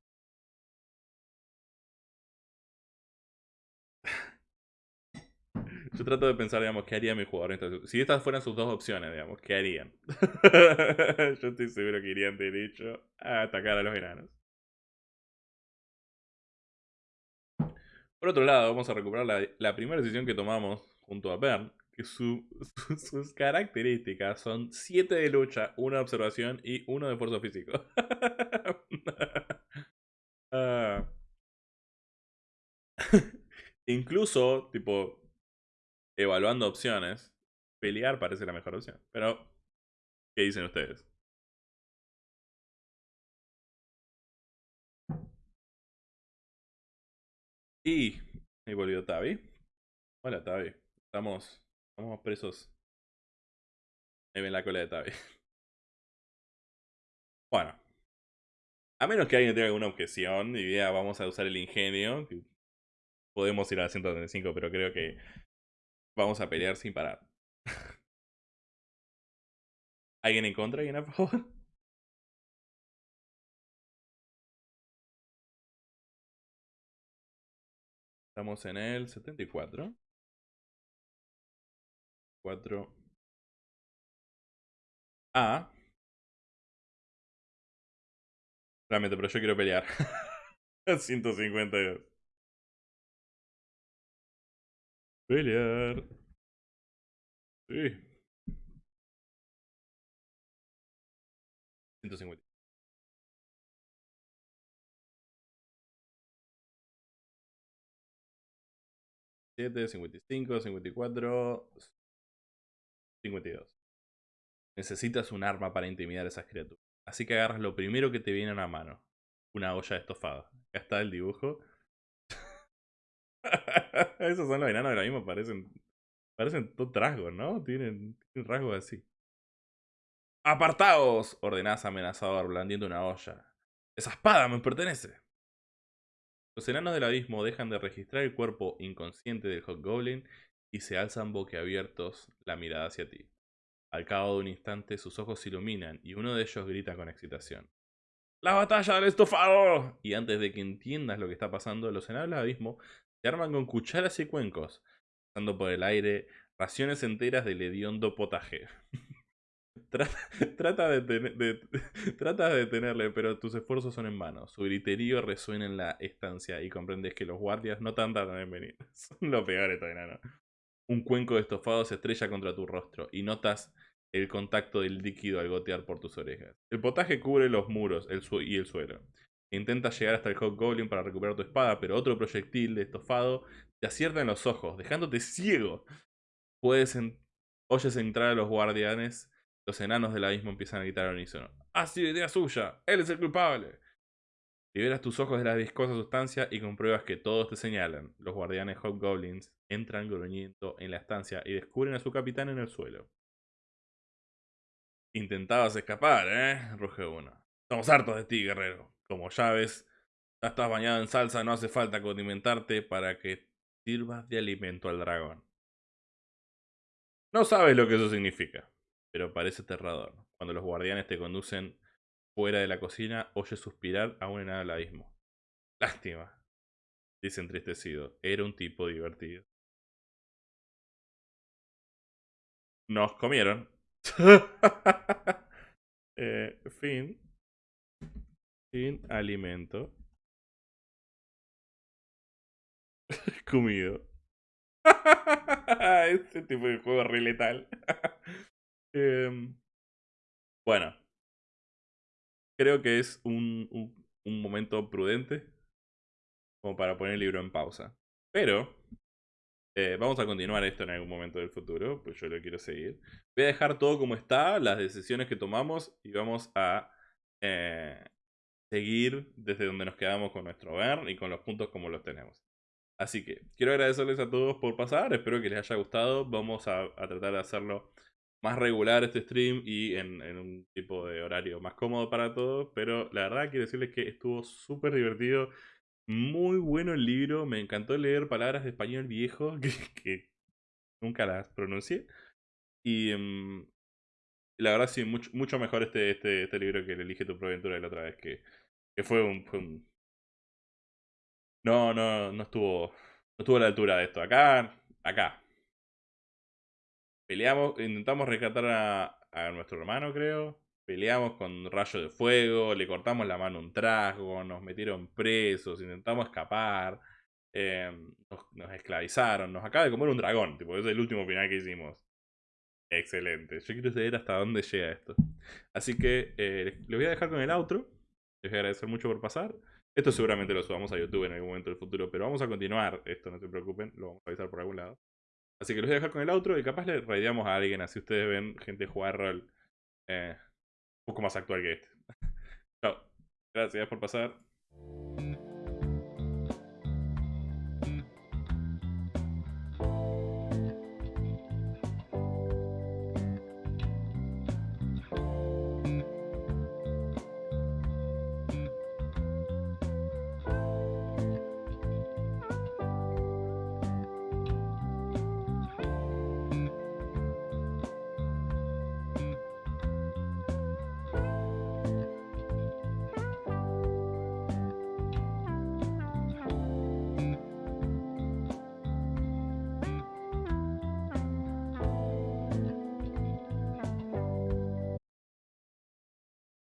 [SPEAKER 1] Yo trato de pensar, digamos, qué haría mi jugador Si estas fueran sus dos opciones, digamos, ¿qué harían? Yo estoy seguro que irían derecho a atacar a los enanos. Por otro lado, vamos a recuperar la, primera decisión que tomamos junto a Bern, sus características son 7 de lucha, 1 de observación y 1 de esfuerzo físico. Ah. Incluso, tipo, evaluando opciones, pelear parece la mejor opción. Pero, ¿qué dicen ustedes? Y ahí volvió Tavi. Hola Tavi. Estamos, estamos presos. Ahí ven la cola de Tavi. Bueno. A menos que alguien tenga alguna objeción y diga vamos a usar el ingenio. Podemos ir a 135, pero creo que vamos a pelear sin parar. ¿Alguien en contra? ¿Alguien a favor? Estamos en el 74. 4. A. Realmente, pero yo quiero pelear. 152. Pelear. Sí. 150. 7, 55, 54, 52. Necesitas un arma para intimidar a esas criaturas. Así que agarras lo primero que te viene a la mano. Una olla de estofado. Acá está el dibujo. Esos son los enanos de la parecen. Parecen todos rasgos, ¿no? Tienen, tienen rasgos así. ¡Apartaos! ordenás amenazador, blandiendo una olla. ¡Esa espada me pertenece! Los enanos del abismo dejan de registrar el cuerpo inconsciente del Hobgoblin y se alzan boquiabiertos la mirada hacia ti. Al cabo de un instante sus ojos se iluminan y uno de ellos grita con excitación. ¡La batalla del estofado! Y antes de que entiendas lo que está pasando, los enanos del abismo se arman con cucharas y cuencos, pasando por el aire raciones enteras del hediondo potaje. Trata, de, trata de detenerle, pero tus esfuerzos son en vano. Su griterío resuena en la estancia y comprendes que los guardias no tardan en venir. Son lo peor esto, enano. Un cuenco de estofado se estrella contra tu rostro y notas el contacto del líquido al gotear por tus orejas. El potaje cubre los muros el y el suelo. Intentas llegar hasta el Goblin para recuperar tu espada, pero otro proyectil de estofado te acierta en los ojos, dejándote ciego. Puedes oyes entrar a los guardianes los enanos del abismo empiezan a gritar al unísono. ¡Ha sido idea suya! ¡Él es el culpable! Liberas tus ojos de la viscosa sustancia y compruebas que todos te señalan. Los guardianes Hobgoblins entran gruñendo en la estancia y descubren a su capitán en el suelo. Intentabas escapar, ¿eh? Ruge uno. Estamos hartos de ti, guerrero. Como ya ves, ya estás bañado en salsa, no hace falta condimentarte para que sirvas de alimento al dragón. No sabes lo que eso significa pero parece aterrador. Cuando los guardianes te conducen fuera de la cocina, oyes suspirar aún en el abismo. Lástima, dice entristecido. Era un tipo divertido. Nos comieron. eh, fin. Sin alimento. Comido. este tipo de juego re letal. Em, bueno, creo que es un, un, momento prudente como para poner el libro en pausa. Pero eh, vamos a continuar esto en algún momento del futuro, pues yo lo quiero seguir. Voy a dejar todo como está, las decisiones que tomamos y vamos a eh, seguir desde donde nos quedamos con nuestro ver y con los puntos como los tenemos. Así que quiero agradecerles a todos por pasar, espero que les haya gustado. Vamos a, a tratar de hacerlo más regular este stream y en, un tipo de horario más cómodo para todos. Pero la verdad quiero decirles que estuvo súper divertido. Muy bueno el libro. Me encantó leer palabras de español viejo que, nunca las pronuncié. Y mm, la verdad sí, mucho, mucho mejor este, este, este libro que el Elige tu Proventura de la otra vez. Que, que fue, un, fue un... No, no, no estuvo, no estuvo a la altura de esto. Acá, acá, Peleamos, intentamos rescatar a, nuestro hermano, creo. Peleamos con rayo de fuego, le cortamos la mano un trasgo, nos metieron presos, intentamos escapar. Em, nos, esclavizaron, nos acaba de comer un dragón, tipo, ese es el último final que hicimos. Excelente. Yo quiero saber hasta dónde llega esto. Así que eh, les voy a dejar con el outro. Les voy a agradecer mucho por pasar. Esto seguramente lo subamos a YouTube en algún momento del futuro, pero vamos a continuar esto, no se preocupen, lo vamos a avisar por algún lado. Así que los voy a dejar con el outro y capaz le raideamos a alguien, así ustedes ven gente jugar rol eh, un poco más actual que este. Chao. Gracias por pasar.